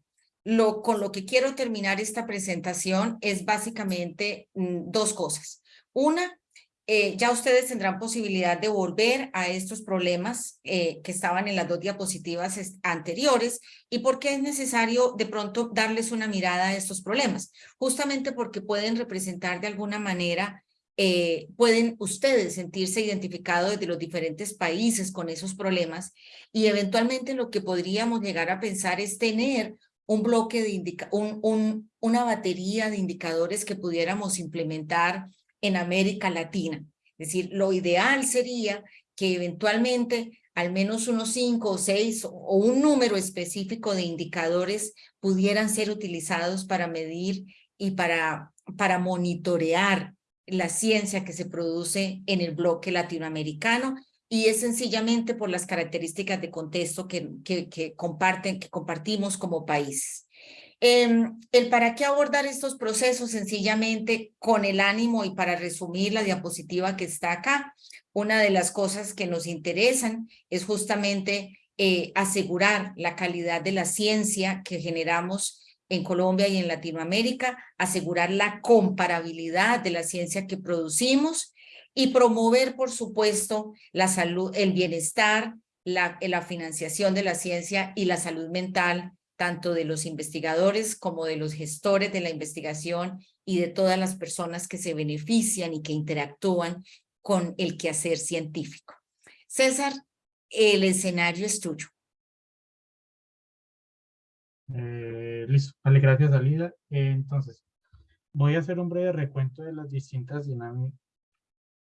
lo, con lo que quiero terminar esta presentación es básicamente mm, dos cosas. Una, eh, ya ustedes tendrán posibilidad de volver a estos problemas eh, que estaban en las dos diapositivas anteriores y por qué es necesario de pronto darles una mirada a estos problemas. Justamente porque pueden representar de alguna manera, eh, pueden ustedes sentirse identificados desde los diferentes países con esos problemas y eventualmente lo que podríamos llegar a pensar es tener un bloque de indica un, un, una batería de indicadores que pudiéramos implementar en América Latina. Es decir, lo ideal sería que eventualmente al menos unos cinco o seis o un número específico de indicadores pudieran ser utilizados para medir y para, para monitorear la ciencia que se produce en el bloque latinoamericano y es sencillamente por las características de contexto que, que, que comparten, que compartimos como países. Eh, el para qué abordar estos procesos sencillamente con el ánimo y para resumir la diapositiva que está acá, una de las cosas que nos interesan es justamente eh, asegurar la calidad de la ciencia que generamos en Colombia y en Latinoamérica, asegurar la comparabilidad de la ciencia que producimos y promover, por supuesto, la salud, el bienestar, la, la financiación de la ciencia y la salud mental, tanto de los investigadores como de los gestores de la investigación y de todas las personas que se benefician y que interactúan con el quehacer científico. César, el escenario es tuyo. Eh, listo, vale, gracias Alida. entonces, voy a hacer un breve recuento de las distintas dinámicas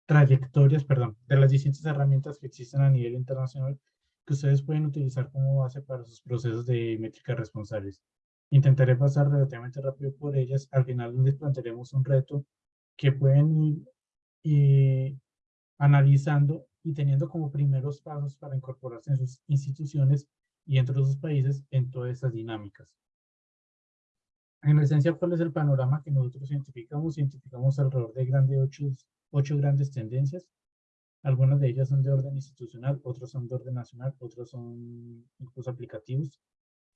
trayectorias, perdón, de las distintas herramientas que existen a nivel internacional que ustedes pueden utilizar como base para sus procesos de métricas responsables. Intentaré pasar relativamente rápido por ellas. Al final les plantearemos un reto que pueden ir analizando y teniendo como primeros pasos para incorporarse en sus instituciones y dentro de sus países en todas esas dinámicas. En esencia, ¿cuál es el panorama que nosotros identificamos? Identificamos alrededor de grandes ocho ocho grandes tendencias. Algunas de ellas son de orden institucional, otras son de orden nacional, otras son incluso aplicativos.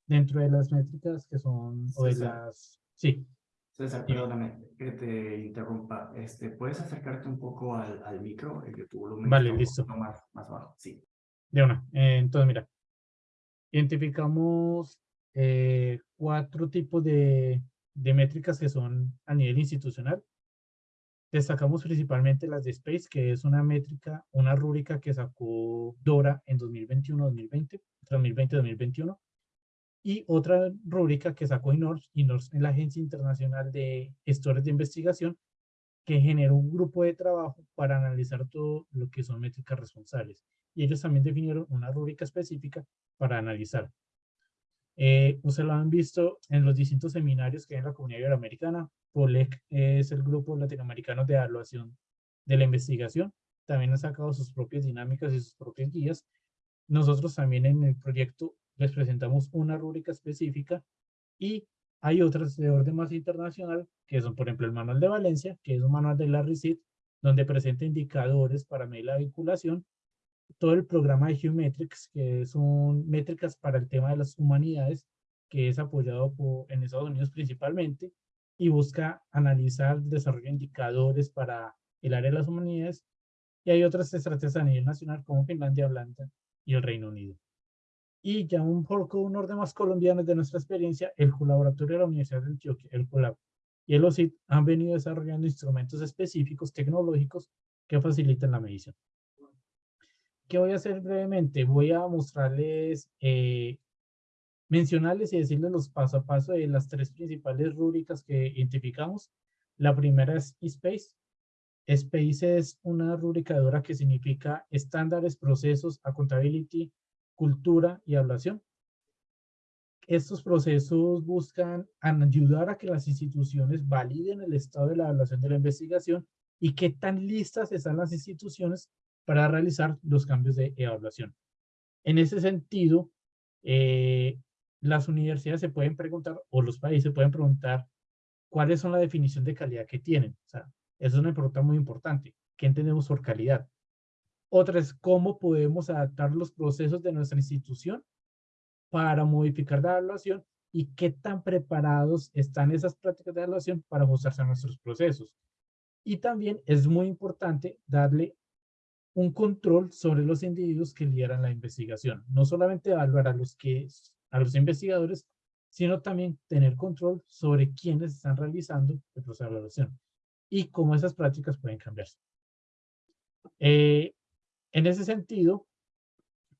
Dentro de las métricas que son, o de las... Sí. César, perdóname que te interrumpa. Este, ¿Puedes acercarte un poco al, al micro? El que tu volumen vale, listo. Más, más bajo, sí. De una. Eh, entonces, mira. Identificamos eh, cuatro tipos de, de métricas que son a nivel institucional. Destacamos principalmente las de Space, que es una métrica, una rúbrica que sacó Dora en 2021-2020, 2020-2021, y otra rúbrica que sacó INORS, INORS es la Agencia Internacional de Gestores de Investigación, que generó un grupo de trabajo para analizar todo lo que son métricas responsables. Y ellos también definieron una rúbrica específica para analizar eh, ustedes lo han visto en los distintos seminarios que hay en la comunidad iberoamericana. POLEC es el grupo latinoamericano de evaluación de la investigación. También han sacado sus propias dinámicas y sus propias guías. Nosotros también en el proyecto les presentamos una rúbrica específica y hay otras de orden más internacional, que son, por ejemplo, el manual de Valencia, que es un manual de la RICID, donde presenta indicadores para medir la vinculación todo el programa de Geometrics, que son métricas para el tema de las humanidades, que es apoyado por, en Estados Unidos principalmente, y busca analizar el desarrollo de indicadores para el área de las humanidades, y hay otras estrategias a nivel nacional como Finlandia, Holanda y el Reino Unido. Y ya un poco un orden más colombiano de nuestra experiencia, el colaboratorio de la Universidad de Antioquia, el COLAB, y el OSIT han venido desarrollando instrumentos específicos tecnológicos que facilitan la medición. ¿Qué voy a hacer brevemente? Voy a mostrarles, eh, mencionarles y decirles los paso a paso de las tres principales rúbricas que identificamos. La primera es eSpace. Space es una rúbrica de Dora que significa estándares, procesos, accountability, cultura y evaluación. Estos procesos buscan ayudar a que las instituciones validen el estado de la evaluación de la investigación y qué tan listas están las instituciones para realizar los cambios de evaluación. En ese sentido, eh, las universidades se pueden preguntar, o los países se pueden preguntar, cuáles son la definición de calidad que tienen. O sea, eso es una pregunta muy importante. ¿Qué entendemos por calidad? Otra es cómo podemos adaptar los procesos de nuestra institución para modificar la evaluación y qué tan preparados están esas prácticas de evaluación para ajustarse a nuestros procesos. Y también es muy importante darle un control sobre los individuos que lideran la investigación. No solamente evaluar a los, que, a los investigadores, sino también tener control sobre quiénes están realizando el proceso de evaluación y cómo esas prácticas pueden cambiarse. Eh, en ese sentido,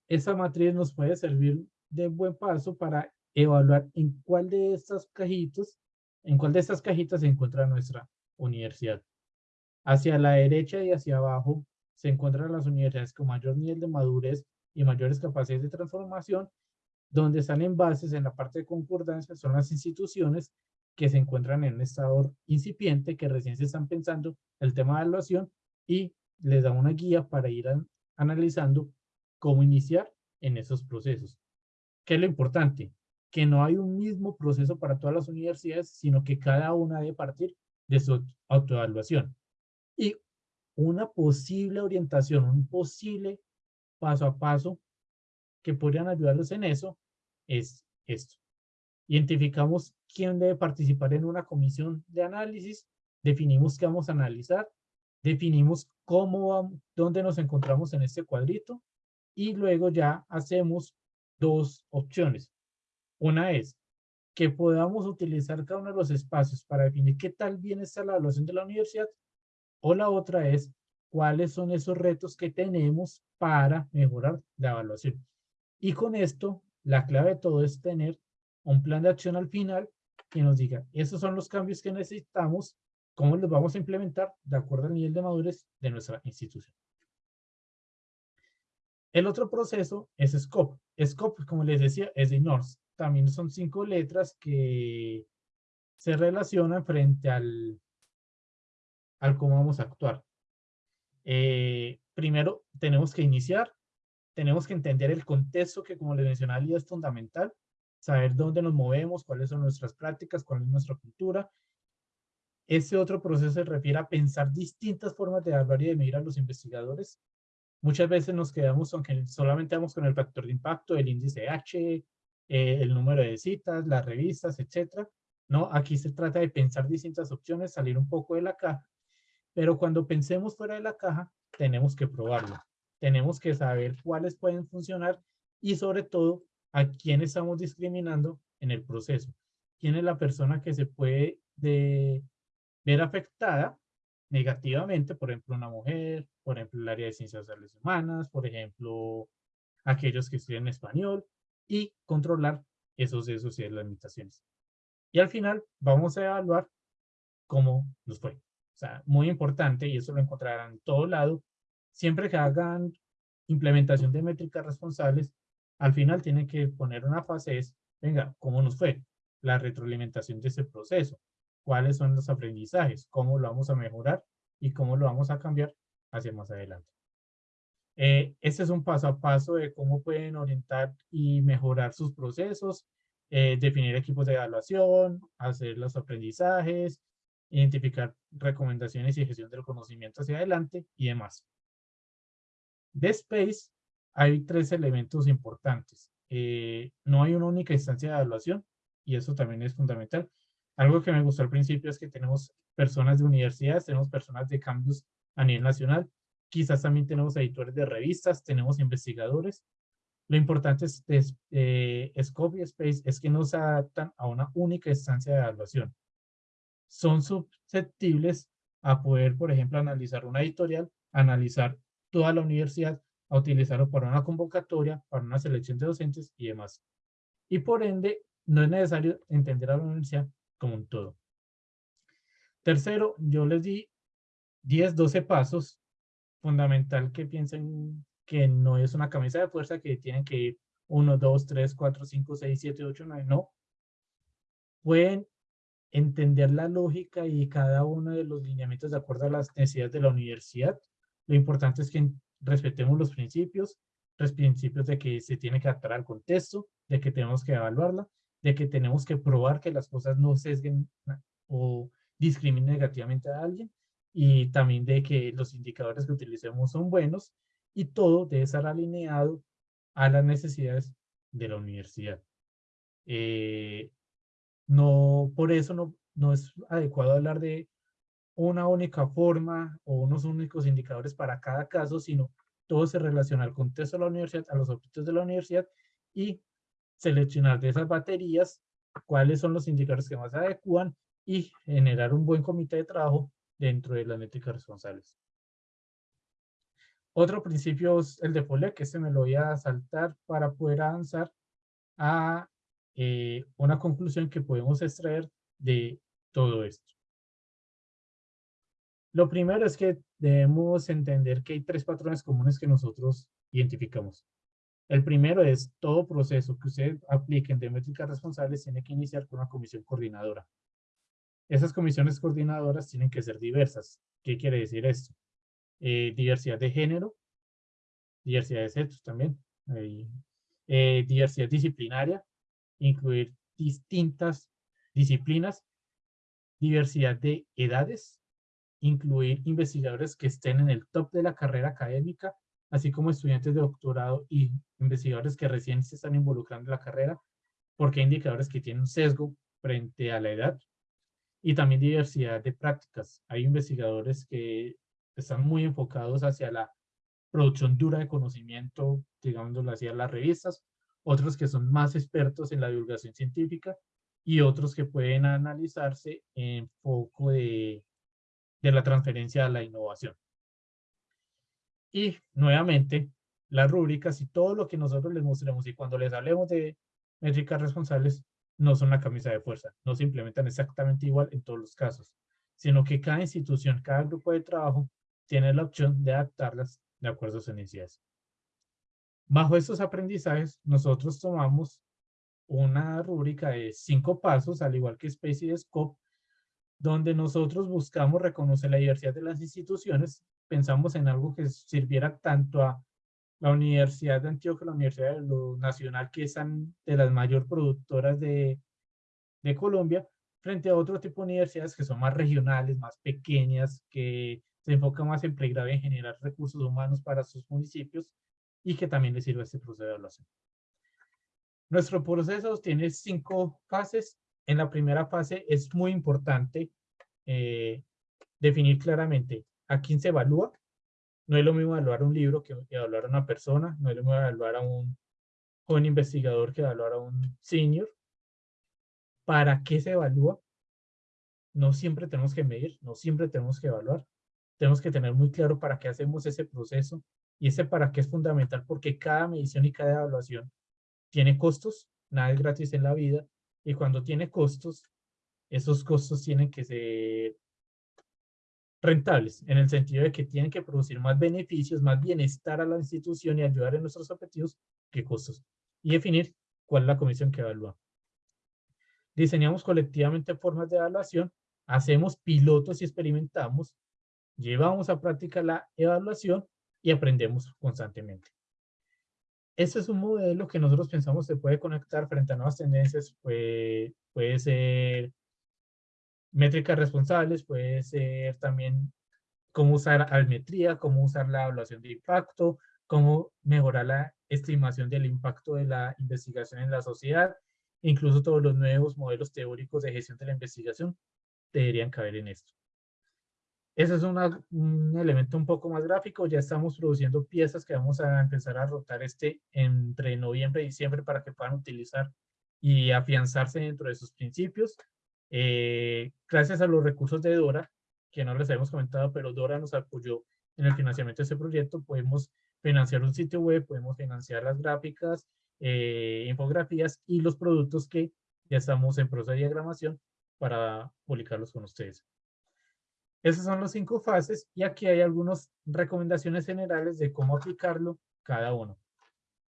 esa matriz nos puede servir de buen paso para evaluar en cuál de estas cajitas, en cuál de estas cajitas se encuentra nuestra universidad. Hacia la derecha y hacia abajo se encuentran las universidades con mayor nivel de madurez y mayores capacidades de transformación, donde están en bases en la parte de concordancia son las instituciones que se encuentran en un estado incipiente, que recién se están pensando el tema de evaluación y les da una guía para ir analizando cómo iniciar en esos procesos. ¿Qué es lo importante? Que no hay un mismo proceso para todas las universidades, sino que cada una debe partir de su autoevaluación. Y una posible orientación, un posible paso a paso que podrían ayudarlos en eso es esto. Identificamos quién debe participar en una comisión de análisis, definimos qué vamos a analizar, definimos cómo, dónde nos encontramos en este cuadrito y luego ya hacemos dos opciones. Una es que podamos utilizar cada uno de los espacios para definir qué tal bien está la evaluación de la universidad o la otra es cuáles son esos retos que tenemos para mejorar la evaluación. Y con esto, la clave de todo es tener un plan de acción al final que nos diga, esos son los cambios que necesitamos cómo los vamos a implementar de acuerdo al nivel de madurez de nuestra institución. El otro proceso es SCOPE. SCOPE, como les decía, es de NORS. También son cinco letras que se relacionan frente al, al cómo vamos a actuar. Eh, primero, tenemos que iniciar, tenemos que entender el contexto que, como les mencionaba, es fundamental, saber dónde nos movemos, cuáles son nuestras prácticas, cuál es nuestra cultura, ese otro proceso se refiere a pensar distintas formas de evaluar y de medir a los investigadores. Muchas veces nos quedamos, aunque solamente vamos con el factor de impacto, el índice H, eh, el número de citas, las revistas, etcétera. No, aquí se trata de pensar distintas opciones, salir un poco de la caja. Pero cuando pensemos fuera de la caja, tenemos que probarlo. Tenemos que saber cuáles pueden funcionar y sobre todo a quién estamos discriminando en el proceso. ¿Quién es la persona que se puede de, ver afectada negativamente, por ejemplo, una mujer, por ejemplo, el área de ciencias sociales humanas, por ejemplo, aquellos que estudian español, y controlar esos, esos y las limitaciones. Y al final vamos a evaluar cómo nos fue. O sea, muy importante, y eso lo encontrarán en todo lado, siempre que hagan implementación de métricas responsables, al final tienen que poner una fase es, venga, ¿cómo nos fue? La retroalimentación de ese proceso cuáles son los aprendizajes, cómo lo vamos a mejorar y cómo lo vamos a cambiar hacia más adelante. Eh, este es un paso a paso de cómo pueden orientar y mejorar sus procesos, eh, definir equipos de evaluación, hacer los aprendizajes, identificar recomendaciones y gestión del conocimiento hacia adelante y demás. De Space hay tres elementos importantes. Eh, no hay una única instancia de evaluación y eso también es fundamental. Algo que me gustó al principio es que tenemos personas de universidades, tenemos personas de cambios a nivel nacional, quizás también tenemos editores de revistas, tenemos investigadores. Lo importante es, es eh, Scope y Space es que no se adaptan a una única instancia de evaluación. Son susceptibles a poder, por ejemplo, analizar una editorial, analizar toda la universidad, a utilizarlo para una convocatoria, para una selección de docentes y demás. Y por ende, no es necesario entender a la universidad como un todo. Tercero, yo les di 10, 12 pasos. Fundamental que piensen que no es una camisa de fuerza que tienen que ir 1, 2, 3, 4, 5, 6, 7, 8, 9. No. Pueden entender la lógica y cada uno de los lineamientos de acuerdo a las necesidades de la universidad. Lo importante es que respetemos los principios, los principios de que se tiene que adaptar al contexto, de que tenemos que evaluarla de que tenemos que probar que las cosas no sesguen o discrimine negativamente a alguien y también de que los indicadores que utilicemos son buenos y todo debe estar alineado a las necesidades de la universidad. Eh, no, por eso no, no es adecuado hablar de una única forma o unos únicos indicadores para cada caso, sino todo se relaciona al contexto de la universidad, a los objetivos de la universidad y seleccionar de esas baterías cuáles son los indicadores que más se adecuan y generar un buen comité de trabajo dentro de las métricas responsables. Otro principio es el de FOLE, que este me lo voy a saltar para poder avanzar a eh, una conclusión que podemos extraer de todo esto. Lo primero es que debemos entender que hay tres patrones comunes que nosotros identificamos. El primero es todo proceso que usted aplique de métricas responsables tiene que iniciar con una comisión coordinadora. Esas comisiones coordinadoras tienen que ser diversas. ¿Qué quiere decir esto? Eh, diversidad de género, diversidad de sexos también, eh, diversidad disciplinaria, incluir distintas disciplinas, diversidad de edades, incluir investigadores que estén en el top de la carrera académica, así como estudiantes de doctorado y investigadores que recién se están involucrando en la carrera, porque hay indicadores que tienen un sesgo frente a la edad, y también diversidad de prácticas. Hay investigadores que están muy enfocados hacia la producción dura de conocimiento, digámoslo así, a las revistas, otros que son más expertos en la divulgación científica y otros que pueden analizarse en foco de de la transferencia a la innovación. Y nuevamente, las rúbricas y todo lo que nosotros les mostremos y cuando les hablemos de métricas responsables, no son la camisa de fuerza, no se implementan exactamente igual en todos los casos, sino que cada institución, cada grupo de trabajo tiene la opción de adaptarlas de acuerdo a sus necesidades. Bajo estos aprendizajes, nosotros tomamos una rúbrica de cinco pasos, al igual que Space y Scope, donde nosotros buscamos reconocer la diversidad de las instituciones, pensamos en algo que sirviera tanto a la Universidad de Antioquia, la Universidad de lo Nacional, que son de las mayor productoras de, de Colombia, frente a otro tipo de universidades que son más regionales, más pequeñas, que se enfocan más en pregrado en generar recursos humanos para sus municipios y que también les sirve este proceso de evaluación. Nuestro proceso tiene cinco fases en la primera fase es muy importante eh, definir claramente a quién se evalúa. No es lo mismo evaluar un libro que evaluar a una persona, no es lo mismo evaluar a un joven investigador que evaluar a un senior. ¿Para qué se evalúa? No siempre tenemos que medir, no siempre tenemos que evaluar. Tenemos que tener muy claro para qué hacemos ese proceso y ese para qué es fundamental porque cada medición y cada evaluación tiene costos, nada es gratis en la vida y cuando tiene costos, esos costos tienen que ser rentables, en el sentido de que tienen que producir más beneficios, más bienestar a la institución y ayudar en nuestros objetivos que costos. Y definir cuál es la comisión que evalúa. Diseñamos colectivamente formas de evaluación, hacemos pilotos y experimentamos, llevamos a práctica la evaluación y aprendemos constantemente. Este es un modelo que nosotros pensamos se puede conectar frente a nuevas tendencias, puede, ser métricas responsables, puede ser también cómo usar almetría, cómo usar la evaluación de impacto, cómo mejorar la estimación del impacto de la investigación en la sociedad, incluso todos los nuevos modelos teóricos de gestión de la investigación deberían caber en esto. Ese es un elemento un poco más gráfico. Ya estamos produciendo piezas que vamos a empezar a rotar este entre noviembre y diciembre para que puedan utilizar y afianzarse dentro de sus principios. Eh, gracias a los recursos de Dora, que no les habíamos comentado, pero Dora nos apoyó en el financiamiento de este proyecto. Podemos financiar un sitio web, podemos financiar las gráficas, eh, infografías y los productos que ya estamos en proceso de diagramación para publicarlos con ustedes. Esas son las cinco fases y aquí hay algunas recomendaciones generales de cómo aplicarlo cada uno.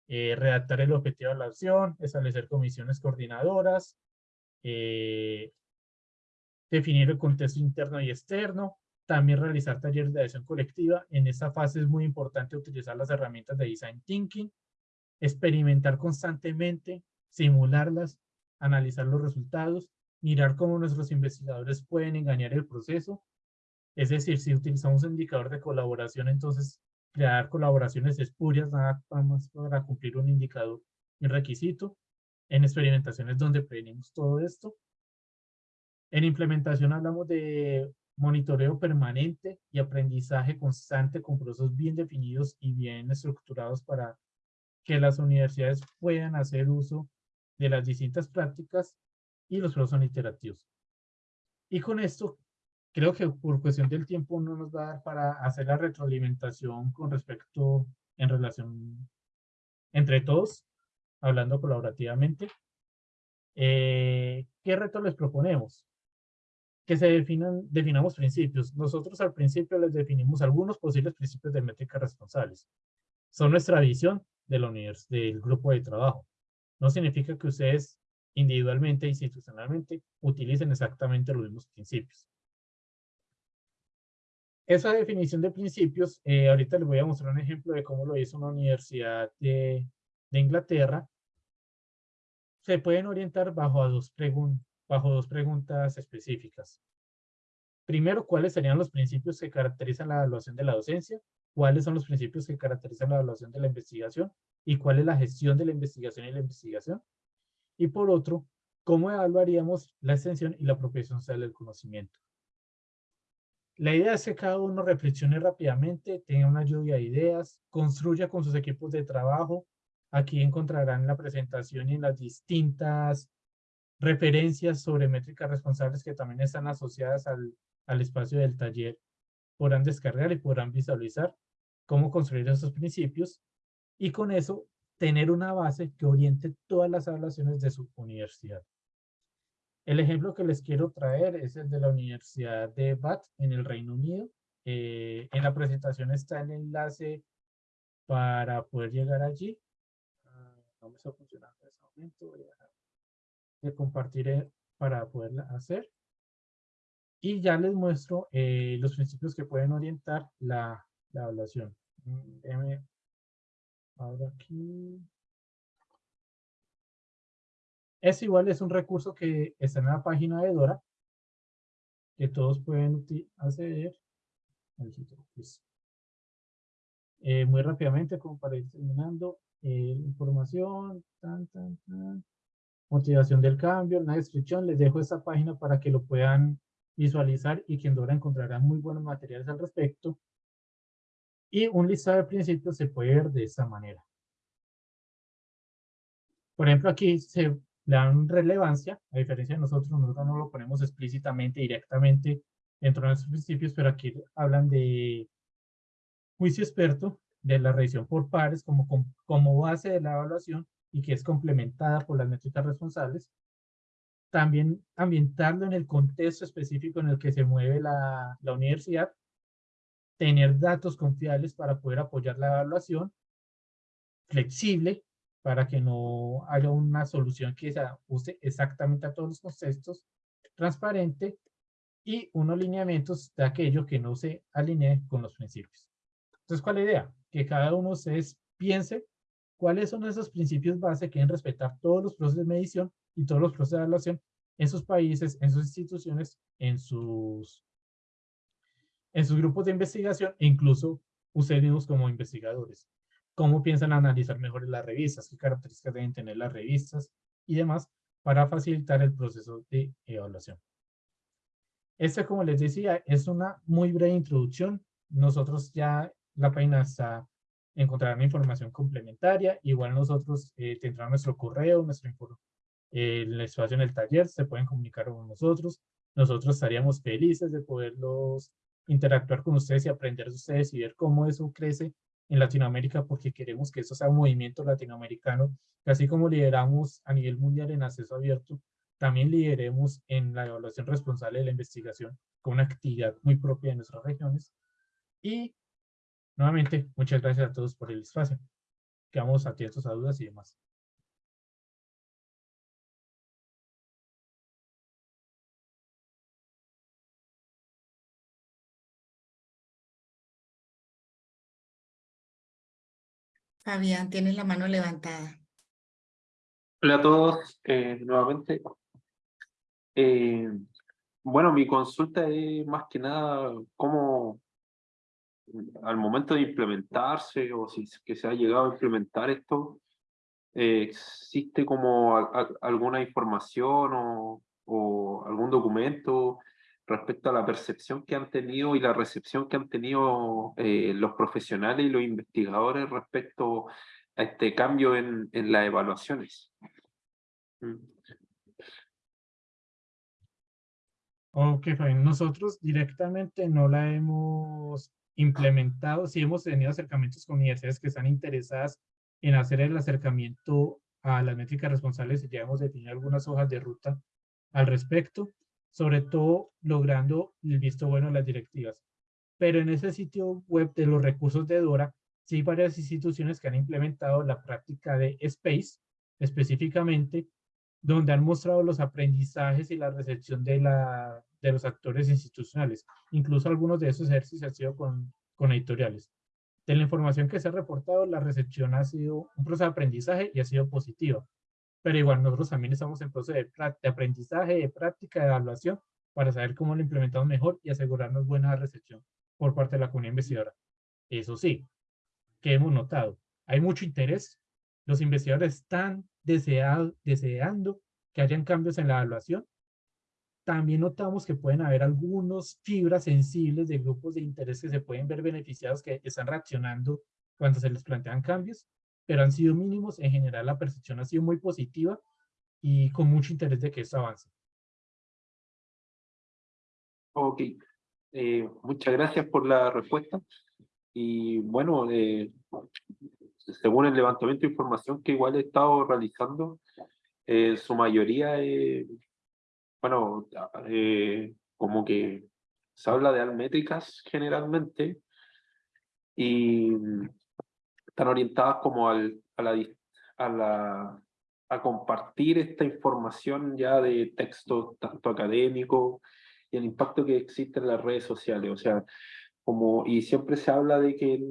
Eh, redactar el objetivo de la acción, establecer comisiones coordinadoras, eh, definir el contexto interno y externo, también realizar talleres de acción colectiva. En esta fase es muy importante utilizar las herramientas de Design Thinking, experimentar constantemente, simularlas, analizar los resultados mirar cómo nuestros investigadores pueden engañar el proceso. Es decir, si utilizamos un indicador de colaboración, entonces crear colaboraciones espurias nada más para cumplir un indicador, un requisito. En experimentaciones donde prevenimos todo esto. En implementación hablamos de monitoreo permanente y aprendizaje constante con procesos bien definidos y bien estructurados para que las universidades puedan hacer uso de las distintas prácticas y los procesos iterativos. Y con esto, creo que por cuestión del tiempo no nos va a dar para hacer la retroalimentación con respecto en relación entre todos, hablando colaborativamente. Eh, ¿Qué reto les proponemos? Que se definan, definamos principios. Nosotros al principio les definimos algunos posibles principios de métrica responsables. Son nuestra visión de la del grupo de trabajo. No significa que ustedes individualmente institucionalmente utilicen exactamente los mismos principios. Esa definición de principios, eh, ahorita les voy a mostrar un ejemplo de cómo lo hizo una universidad de, Inglaterra. Se pueden orientar bajo dos, bajo dos preguntas específicas. Primero, ¿cuáles serían los principios que caracterizan la evaluación de la docencia? ¿Cuáles son los principios que caracterizan la evaluación de la investigación? ¿Y cuál es la gestión de la investigación y la investigación? Y por otro, ¿cómo evaluaríamos la extensión y la apropiación social del conocimiento? La idea es que cada uno reflexione rápidamente, tenga una lluvia de ideas, construya con sus equipos de trabajo. Aquí encontrarán la presentación y las distintas referencias sobre métricas responsables que también están asociadas al, al espacio del taller. Podrán descargar y podrán visualizar cómo construir esos principios y con eso tener una base que oriente todas las evaluaciones de su universidad. El ejemplo que les quiero traer es el de la Universidad de Bath en el Reino Unido. Eh, en la presentación está el enlace para poder llegar allí. Ah, no me está funcionando en este momento. Voy a compartir para poderla hacer. Y ya les muestro eh, los principios que pueden orientar la, la evaluación. Mm, Ahora aquí. Es igual, es un recurso que está en la página de Dora, que todos pueden acceder. Eh, muy rápidamente, como para ir terminando, eh, información, tan, tan, tan, motivación del cambio, una descripción, les dejo esta página para que lo puedan visualizar y que en Dora encontrarán muy buenos materiales al respecto. Y un listado de principios se puede ver de esta manera. Por ejemplo, aquí se le relevancia, a diferencia de nosotros, nosotros no lo ponemos explícitamente, directamente dentro de nuestros principios, pero aquí hablan de juicio experto, de la revisión por pares como, como base de la evaluación y que es complementada por las métricas responsables. También ambientarlo en el contexto específico en el que se mueve la, la universidad tener datos confiables para poder apoyar la evaluación, flexible, para que no haya una solución que se ajuste exactamente a todos los contextos, transparente, y unos lineamientos de aquello que no se alinee con los principios. Entonces, ¿cuál es la idea? Que cada uno de piense cuáles son esos principios base que deben respetar todos los procesos de medición y todos los procesos de evaluación en sus países, en sus instituciones, en sus en sus grupos de investigación e incluso ustedes mismos como investigadores. Cómo piensan analizar mejor las revistas, qué características deben tener las revistas y demás para facilitar el proceso de evaluación. Esta, como les decía, es una muy breve introducción. Nosotros ya la página está, encontrarán información complementaria. Igual nosotros eh, tendrán nuestro correo, nuestro eh, el espacio en el taller, se pueden comunicar con nosotros. Nosotros estaríamos felices de poderlos interactuar con ustedes y aprender de ustedes y ver cómo eso crece en Latinoamérica porque queremos que eso sea un movimiento latinoamericano, que así como lideramos a nivel mundial en acceso abierto, también lideremos en la evaluación responsable de la investigación con una actividad muy propia de nuestras regiones. Y nuevamente, muchas gracias a todos por el espacio. Quedamos atentos a dudas y demás. Fabián, tienes la mano levantada. Hola a todos, eh, nuevamente. Eh, bueno, mi consulta es más que nada cómo al momento de implementarse o si que se ha llegado a implementar esto, eh, ¿existe como alguna información o, algún documento respecto a la percepción que han tenido y la recepción que han tenido eh, los profesionales y los investigadores respecto a este cambio en, en las evaluaciones? Mm. Ok, Fabián, nosotros directamente no la hemos implementado, sí hemos tenido acercamientos con universidades que están interesadas en hacer el acercamiento a las métricas responsables y ya hemos definido algunas hojas de ruta al respecto, sobre todo logrando el visto bueno de las directivas. Pero en ese sitio web de los recursos de DORA, sí hay varias instituciones que han implementado la práctica de SPACE, específicamente, donde han mostrado los aprendizajes y la recepción de, la, de los actores institucionales. Incluso algunos de esos ejercicios han sido con, con editoriales. De la información que se ha reportado, la recepción ha sido un proceso de aprendizaje y ha sido positiva. Pero igual nosotros también estamos en proceso de, aprendizaje, de práctica, de evaluación, para saber cómo lo implementamos mejor y asegurarnos buena recepción por parte de la comunidad investigadora. Eso sí, que hemos notado, hay mucho interés, los investigadores están deseado, deseando que hayan cambios en la evaluación. También notamos que pueden haber algunos fibras sensibles de grupos de interés que se pueden ver beneficiados que están reaccionando cuando se les plantean cambios, pero han sido mínimos. En general, la percepción ha sido muy positiva y con mucho interés de que esto avance. Ok, eh, muchas gracias por la respuesta. Y bueno, eh, según el levantamiento de información que igual he estado realizando, eh, su mayoría, bueno, eh, como que se habla de almétricas generalmente y están orientadas como al, a, la, a, la, a compartir esta información ya de texto tanto académico y el impacto que existe en las redes sociales, o sea, como, y siempre se habla de que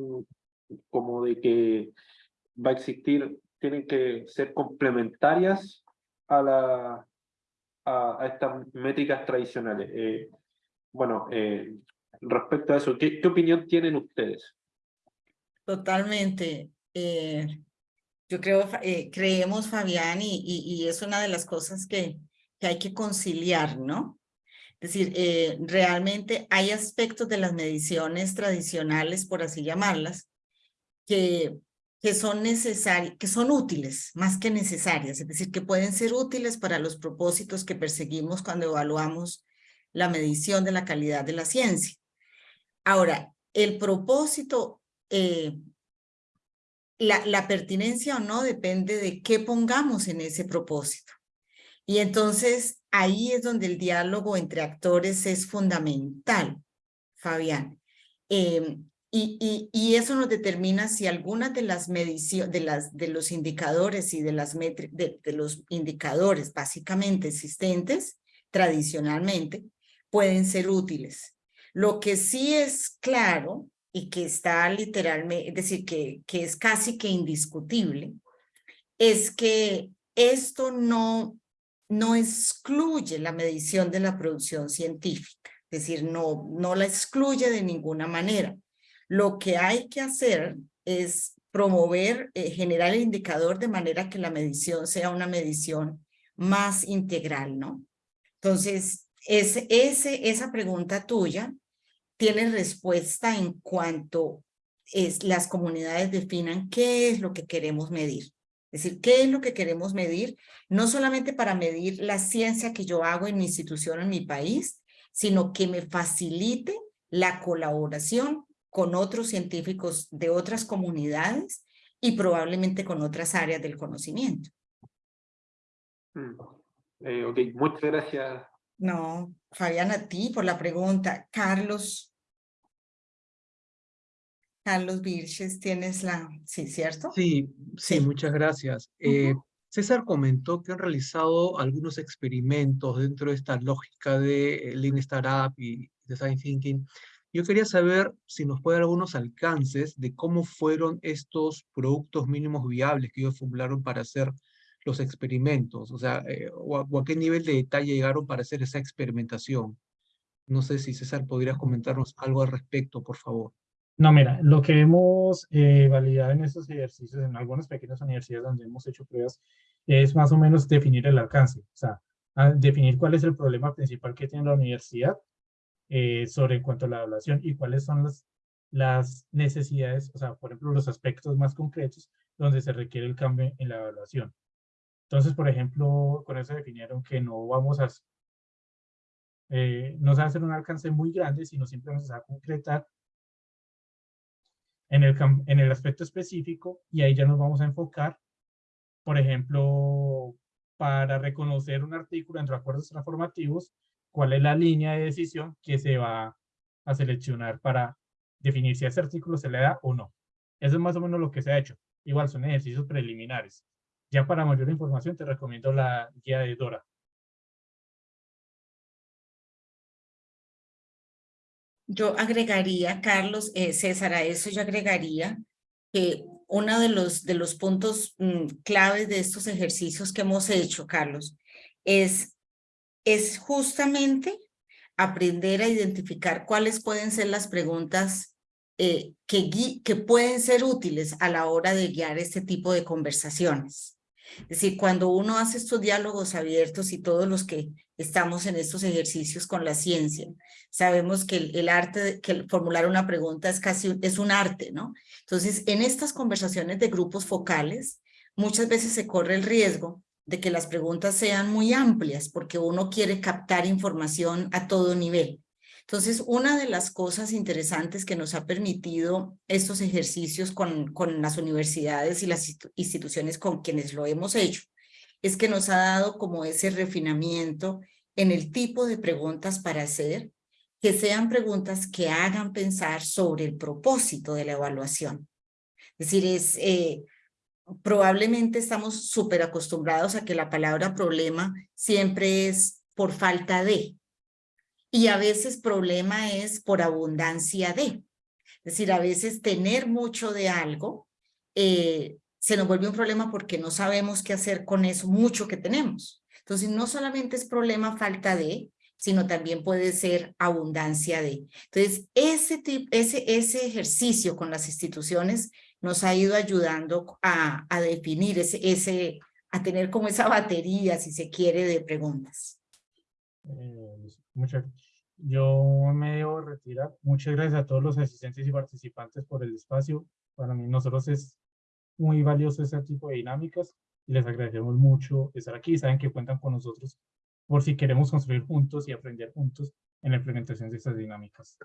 como de que va a existir, tienen que ser complementarias a, la, a, estas métricas tradicionales. Eh, bueno, eh, respecto a eso, ¿qué, ¿qué, opinión tienen ustedes? Totalmente. Eh, yo creo, creemos, Fabián, y, y, y, es una de las cosas que, que hay que conciliar, ¿no? Es decir, realmente hay aspectos de las mediciones tradicionales, por así llamarlas, que, que son necesarias, que son útiles, más que necesarias, es decir, que pueden ser útiles para los propósitos que perseguimos cuando evaluamos la medición de la calidad de la ciencia. Ahora, el propósito, eh, la, la pertinencia o no depende de qué pongamos en ese propósito. Y entonces ahí es donde el diálogo entre actores es fundamental, Fabián. Eh, y, y, eso nos determina si algunas de las mediciones, de, de los indicadores y de, las de, de los indicadores básicamente existentes, tradicionalmente, pueden ser útiles. Lo que sí es claro y que está literalmente, es decir, que, que es casi que indiscutible, es que esto no, no excluye la medición de la producción científica, es decir, no, no la excluye de ninguna manera. Lo que hay que hacer es promover, eh, generar el indicador de manera que la medición sea una medición más integral, ¿no? Entonces, ese, ese, esa pregunta tuya tiene respuesta en cuanto es, las comunidades definan qué es lo que queremos medir. Es decir, ¿qué es lo que queremos medir? No solamente para medir la ciencia que yo hago en mi institución, en mi país, sino que me facilite la colaboración con otros científicos de otras comunidades y probablemente con otras áreas del conocimiento. Mm. Eh, ok, muchas gracias. No, Fabián, a ti por la pregunta. Carlos. Carlos Virches, tienes la... Sí, ¿cierto? Sí, sí, muchas gracias. Eh, César comentó que han realizado algunos experimentos dentro de esta lógica de Lean Startup y Design Thinking yo quería saber si nos puede dar algunos alcances de cómo fueron estos productos mínimos viables que ellos formularon para hacer los experimentos? O sea, eh, o, a, o a qué nivel de detalle llegaron para hacer esa experimentación? No sé si César podrías comentarnos algo al respecto, por favor. No, mira, lo que hemos eh, validado en estos ejercicios, en algunas pequeñas universidades donde hemos hecho pruebas, es más o menos definir el alcance, o sea, definir cuál es el problema principal que tiene la universidad eh, sobre en cuanto a la evaluación y cuáles son las, las necesidades, o sea, por ejemplo, los aspectos más concretos donde se requiere el cambio en la evaluación. Entonces, por ejemplo, con eso definieron que no vamos a, eh, no se va a hacer un alcance muy grande, sino simplemente se va a concretar en el, en el aspecto específico y ahí ya nos vamos a enfocar, por ejemplo, para reconocer un artículo entre acuerdos transformativos, cuál es la línea de decisión que se va a seleccionar para definir si a ese artículo se le da o no. Eso es más o menos lo que se ha hecho. Igual son ejercicios preliminares. Ya para mayor información te recomiendo la guía de Dora. Yo agregaría, Carlos, eh, César, a eso yo agregaría que uno de los, de los puntos mm, claves de estos ejercicios que hemos hecho, Carlos, es, es justamente aprender a identificar cuáles pueden ser las preguntas eh, que, que pueden ser útiles a la hora de guiar este tipo de conversaciones. Es decir, cuando uno hace estos diálogos abiertos y todos los que estamos en estos ejercicios con la ciencia, sabemos que el, arte, de, que formular una pregunta es casi es un arte, ¿no? Entonces, en estas conversaciones de grupos focales, muchas veces se corre el riesgo de que las preguntas sean muy amplias porque uno quiere captar información a todo nivel. Entonces, una de las cosas interesantes que nos ha permitido estos ejercicios con, las universidades y las instituciones con quienes lo hemos hecho, es que nos ha dado como ese refinamiento en el tipo de preguntas para hacer, que sean preguntas que hagan pensar sobre el propósito de la evaluación. Es decir, es, eh, probablemente estamos súper acostumbrados a que la palabra problema siempre es por falta de, y a veces problema es por abundancia de. Es decir, a veces tener mucho de algo eh, se nos vuelve un problema porque no sabemos qué hacer con eso mucho que tenemos. Entonces, no solamente es problema falta de, sino también puede ser abundancia de. Entonces, ese, tipo, ese, ese ejercicio con las instituciones nos ha ido ayudando a, a definir ese, ese, a tener como esa batería, si se quiere, de preguntas. Eh, muchas, yo me debo retirar. Muchas gracias a todos los asistentes y participantes por el espacio. Para mí, nosotros es muy valioso ese tipo de dinámicas y les agradecemos mucho estar aquí. Saben que cuentan con nosotros por si queremos construir juntos y aprender juntos en la implementación de estas dinámicas.